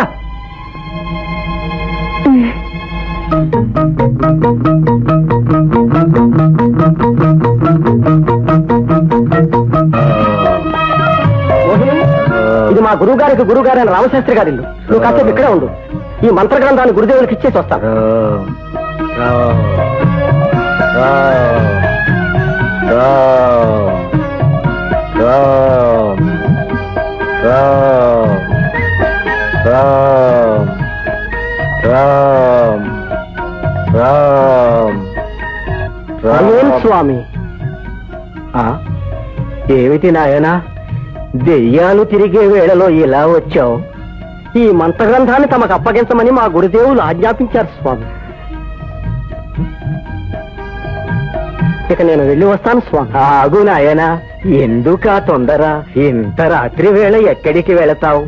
ఇది మా గురువు గారికి గురువు గారైన రామశాస్త్రి గారి ఇల్లు. నువ్వు కాసేపు ఇక్కడే ఉండు. ఈ మంత్ర గ్రంథాన్ని గురుదేవులకు ఇచ్చేసి వస్తాను అదేం స్వామి. ఏమిటి నాయనా? దెయ్యాలు తిరిగే వేళలో ఇలా వచ్చావు. ఈ మంత్రగ్రంథాన్ని తమకు అప్పగించమని మా గురుదేవులు ఆజ్ఞాపించారు స్వామి. ఇక నేను వెళ్ళి వస్తాను స్వామి. ఆగు నాయనా ఎందుక తొందర? ఇంత రాత్రి వేళ ఎక్కడికి వెళతావు?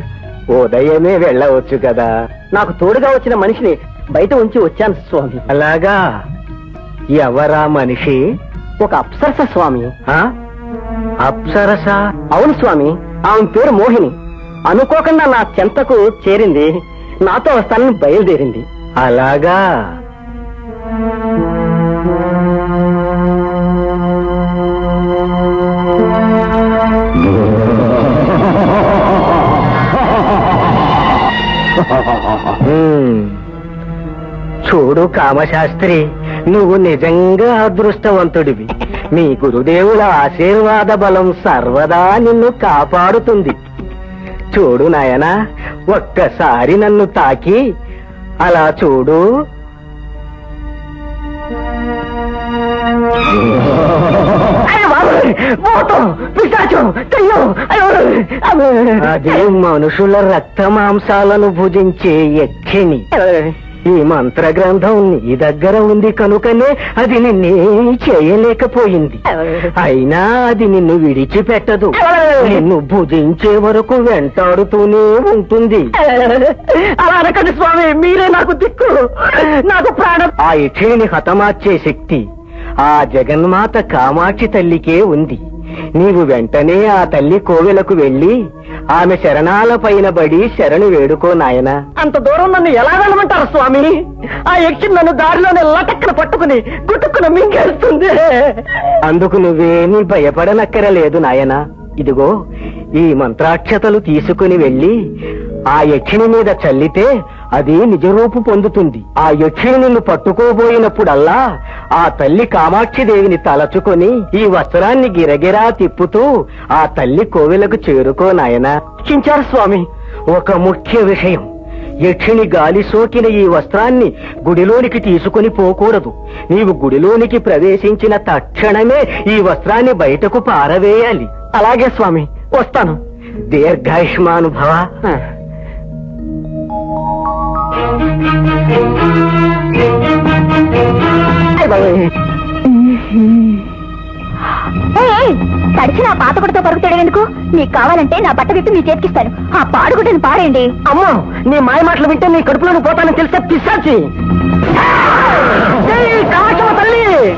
ఉదయమే వెళ్ళవచ్చు కదా. నాకు తోడుగా వచ్చిన మనిషిని బయట ఉంచి వచ్చాను స్వామి. అలాగా? ఎవరా మనిషి? ఒక అప్సరస స్వామి. అప్సరస? అవును స్వామి ఆమె పేరు మోహిని. అనుకోకుండా నా చెంతకు చేరింది. నాతో వస్తానని బయలుదేరింది. అలాగా? చూడు కామశాస్త్రి. నువ్వు నిజంగా అదృష్టవంతుడివి. మీ గురుదేవుల ఆశీర్వాద బలం సర్వదా నిన్ను కాపాడుతుంది. చూడు నాయనా ఒక్కసారి నన్ను తాకి అలా చూడు. అది మనుషుల రక్త మాంసాలను భుజించే యక్షిణి ఈ మంత్ర గ్రంథం నీ దగ్గర ఉంది కనుకనే అది నిన్నే చేయలేకపోయింది. అయినా అది నిన్ను విడిచిపెట్టదు. నిన్ను భుజించే వరకు వెంటాడుతూనే ఉంటుంది. అలా అనకండి స్వామి మీరే నాకు దిక్కు. నాకు ప్రాణం. ఆ యక్షిణిని హతమార్చే శక్తి ఆ జగన్మాత కామాక్షి తల్లికే ఉంది. నీవు వెంటనే ఆ తల్లి కోవెలకు వెళ్ళి ఆమె శరణాల పైన బడి శరణు వేడుకో నాయనా. అంత దూరం నన్ను ఎలా వెళ్ళమంటారు స్వామి? ఆ యక్షి నన్ను దారిలోనే లటక్కన పట్టుకుని గుట్టుకుని మింగేస్తుంది. అందుకు నువ్వేమీ భయపడనక్కరలేదు నాయనా. ఇదిగో ఈ మంత్రాక్షతలు తీసుకుని వెళ్ళి ఆ యక్షిణి మీద చల్లితే అది నిజరూపు పొందుతుంది. ఆ యక్షిణి నిన్ను పట్టుకోబోయినప్పుడల్లా ఆ తల్లి కామాక్షిదేవిని తలచుకొని ఈ వస్త్రాన్ని గిరగిరా తిప్పుతూ ఆ తల్లి కోవెలకు చేరుకో నాయనా. చించారు స్వామి. ఒక ముఖ్య విషయం. యక్షిణి గాలి సోకిన ఈ వస్త్రాన్ని గుడిలోనికి తీసుకుని పోకూడదు. నీవు గుడిలోనికి ప్రవేశించిన తక్షణమే ఈ వస్త్రాన్ని బయటకు పారవేయాలి. అలాగే స్వామి వస్తాను. దీర్ఘాయుష్మానుభవ. ఏయ్, తడిచిన ఆ పాతగుడితో పరుగుతాడు ఎందుకు? నీకు కావాలంటే నా బట్ట విప్పి మీ చేతికిస్తాను. ఆ పాడుగుడ్డని పారేయండి. అమ్మో నీ మాయ మాటలు వింటే నీ కడుపులోని పోతానని తెలిసే పిశాచి. తల్లి!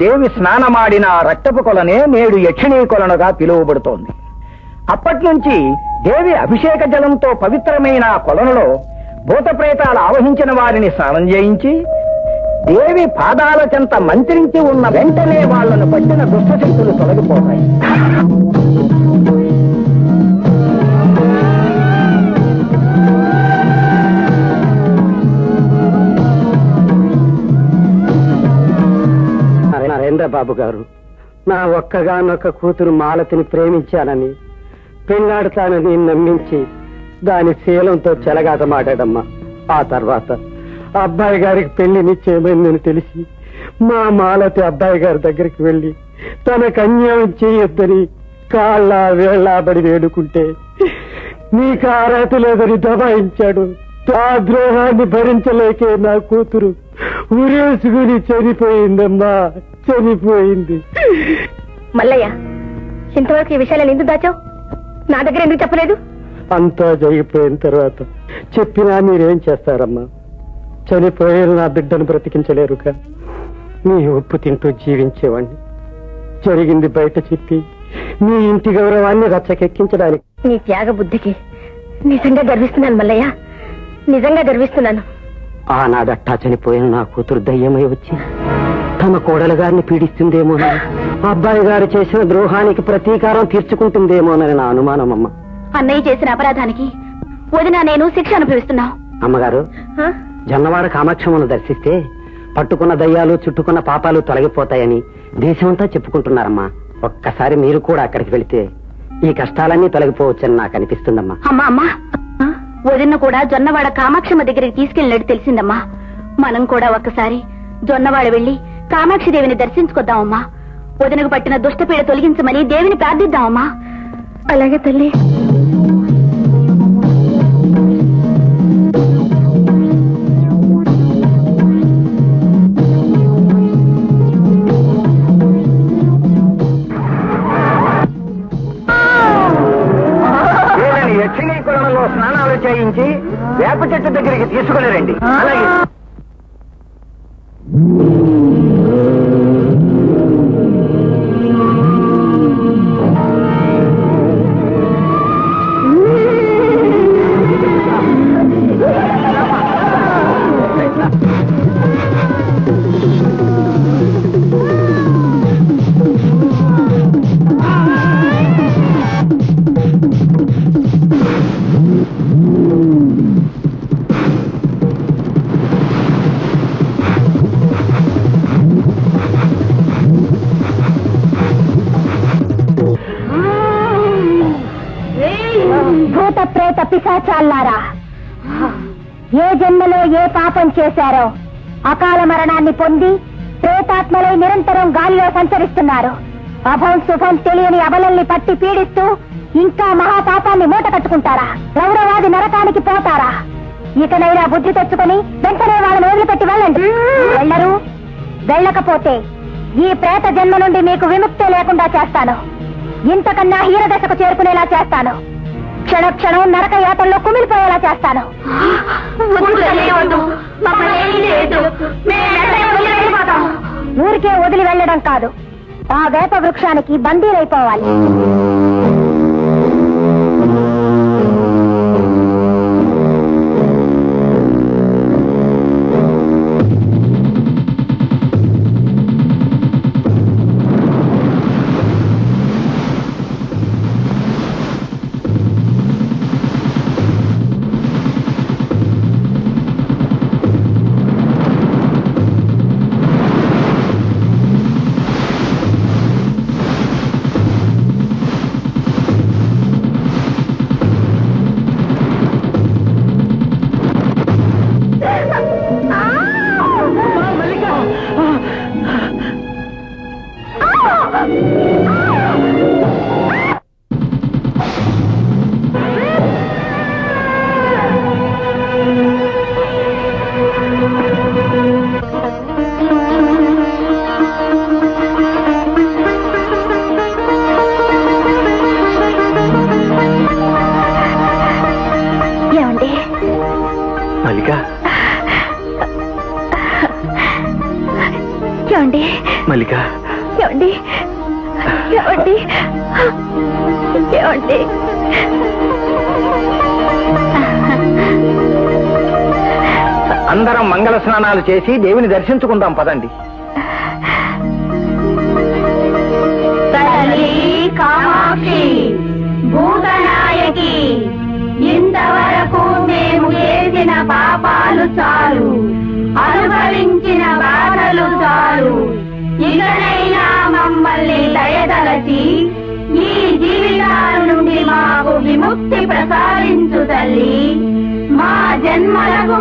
దేవి స్నానమాడిన రక్తపు కొలనే నేడు యక్షిణీ కొలనుగా పిలువబడుతోంది. అప్పట్నుంచి దేవి అభిషేక జలంతో పవిత్రమైన ఆ కొలనులో భూతప్రేతాలు ఆవహించిన వారిని స్నానం చేయించి దేవి పాదాల చెంత మంత్రించి ఉన్న వెంటనే వాళ్ళను పట్టిన దుష్టశక్తులు తొలగిపోతాయి. బాబు గారు. నా ఒక్కగానొక్క కూతురు మాలతిని ప్రేమించానని పెళ్ళాడతానని నమ్మించి దాని శీలంతో చెలగాటమాడాడమ్మా. ఆ తర్వాత అబ్బాయి గారికి పెళ్ళి నిశ్చయమైందని తెలిసి మా మాలతి అబ్బాయి గారి దగ్గరికి వెళ్ళి తనకు అన్యాయం చేయొద్దని కాళ్ళ వేళ్ళాబడి వేడుకుంటే నీకు అర్హత లేదని దబాయించాడు. ఆ ద్రోహాన్ని భరించలేకే నా కూతురు ఉరేసుకుని చనిపోయిందమ్మా. చనిపోయింది. మల్లయ్య ఇంతవరకు ఈ విషయాలను ఎందుకు దాచావు? నా దగ్గర ఎందుకు చెప్పలేదు? అంతా జరిగిపోయిన తర్వాత చెప్పినా మీరేం చేస్తారమ్మా? చనిపోయిన నా బిడ్డను బ్రతికించలేరుగా. మీ ఉప్పు తింటూ జీవించేవాణ్ణి. జరిగింది బయట చెప్పి మీ ఇంటి గౌరవాన్ని రచ్చకెక్కించడానికి. నీ త్యాగ బుద్ధికి నిజంగా గర్విస్తున్నాను మల్లయ్య. నిజంగా గర్విస్తున్నాను. ఆనాడట్టా చనిపోయిన నా కూతురు దయ్యమై వచ్చి తమ కోడలు గారిని పీడిస్తుందేమోనని అబ్బాయి గారు చేసిన ద్రోహానికి ప్రతీకారం తీర్చుకుంటుందేమోనని నా అనుమానం అమ్మ అన్నయ్య చేసిన అపరాధానికి వదిన నేను శిక్ష అనుభవిస్తున్నావు. అమ్మగారు జొన్నవాడ కామాక్షమ్మను దర్శిస్తే పట్టుకున్న దయ్యాలు చుట్టుకున్న పాపాలు తొలగిపోతాయని దేశమంతా చెప్పుకుంటున్నారమ్మా. ఒక్కసారి మీరు కూడా అక్కడికి వెళితే ఈ కష్టాలన్నీ తొలగిపోవచ్చని నాకు అనిపిస్తుందమ్మా. అమ్మా అమ్మా. వదిన కూడా జొన్నవాడ కామాక్షమ్మ దగ్గరికి తీసుకెళ్ళినట్టు తెలిసిందమ్మా. మనం కూడా ఒక్కసారి జొన్నవాడ వెళ్ళి కామాక్షి దేవిని దర్శించుకొద్దామమ్మా. వదినకు పట్టిన దుష్టపీడ తొలగించమని దేవిని ప్రార్థిద్దామమ్మా. అలాగే తల్లి. వీళ్ళని యక్షిణీ కులంలో స్నానాలు చేయించి వేప చెట్టు దగ్గరికి తీసుకుని రండి. అలాగే. భూత పిశాచాల్లారా ఏ జన్మలో ఏ పాపం చేశారో అకాల మరణాన్ని పొంది ప్రేతాత్మలై నిరంతరం గాలిలో సంచరిస్తున్నారు. అభం శుభం తెలియని అబలల్ని పట్టి పీడిస్తూ ఇంకా మహాపాపాన్ని మూట కట్టుకుంటారా? గౌరవాది నరకానికి పోతారా? ఇకనైనా బుద్ధి తెచ్చుకుని వెంటనే వాళ్ళని వదిలిపెట్టి వెళ్ళండి. వెళ్ళరు. వెళ్ళకపోతే ఈ ప్రేత జన్మ నుండి మీకు విముక్తి లేకుండా చేస్తాను. ఇంతకన్నా హీరదశకు చేరుకునేలా చేస్తాను. క్షణ క్షణం నరక యాతల్లో కుమిలిపోయేలా చేస్తాను. ఊరికే వదిలి వెళ్ళడం కాదు. ఆ వేప వృక్షానికి బందీలైపోవాలి. స్నానాలు చేసి దేవిని దర్శించుకుందాం పదండి. కామాక్షి భూతనాయకి ఇంతవరకు మేము చేసిన పాపాలు చాలు అనుభవించిన బాధలు చాలు. ఇకనైనా మమ్మల్ని దయదలచి ఈ జీవితాల నుండి మాకు విముక్తి ప్రసాదించు తల్లి. మా జన్మలకు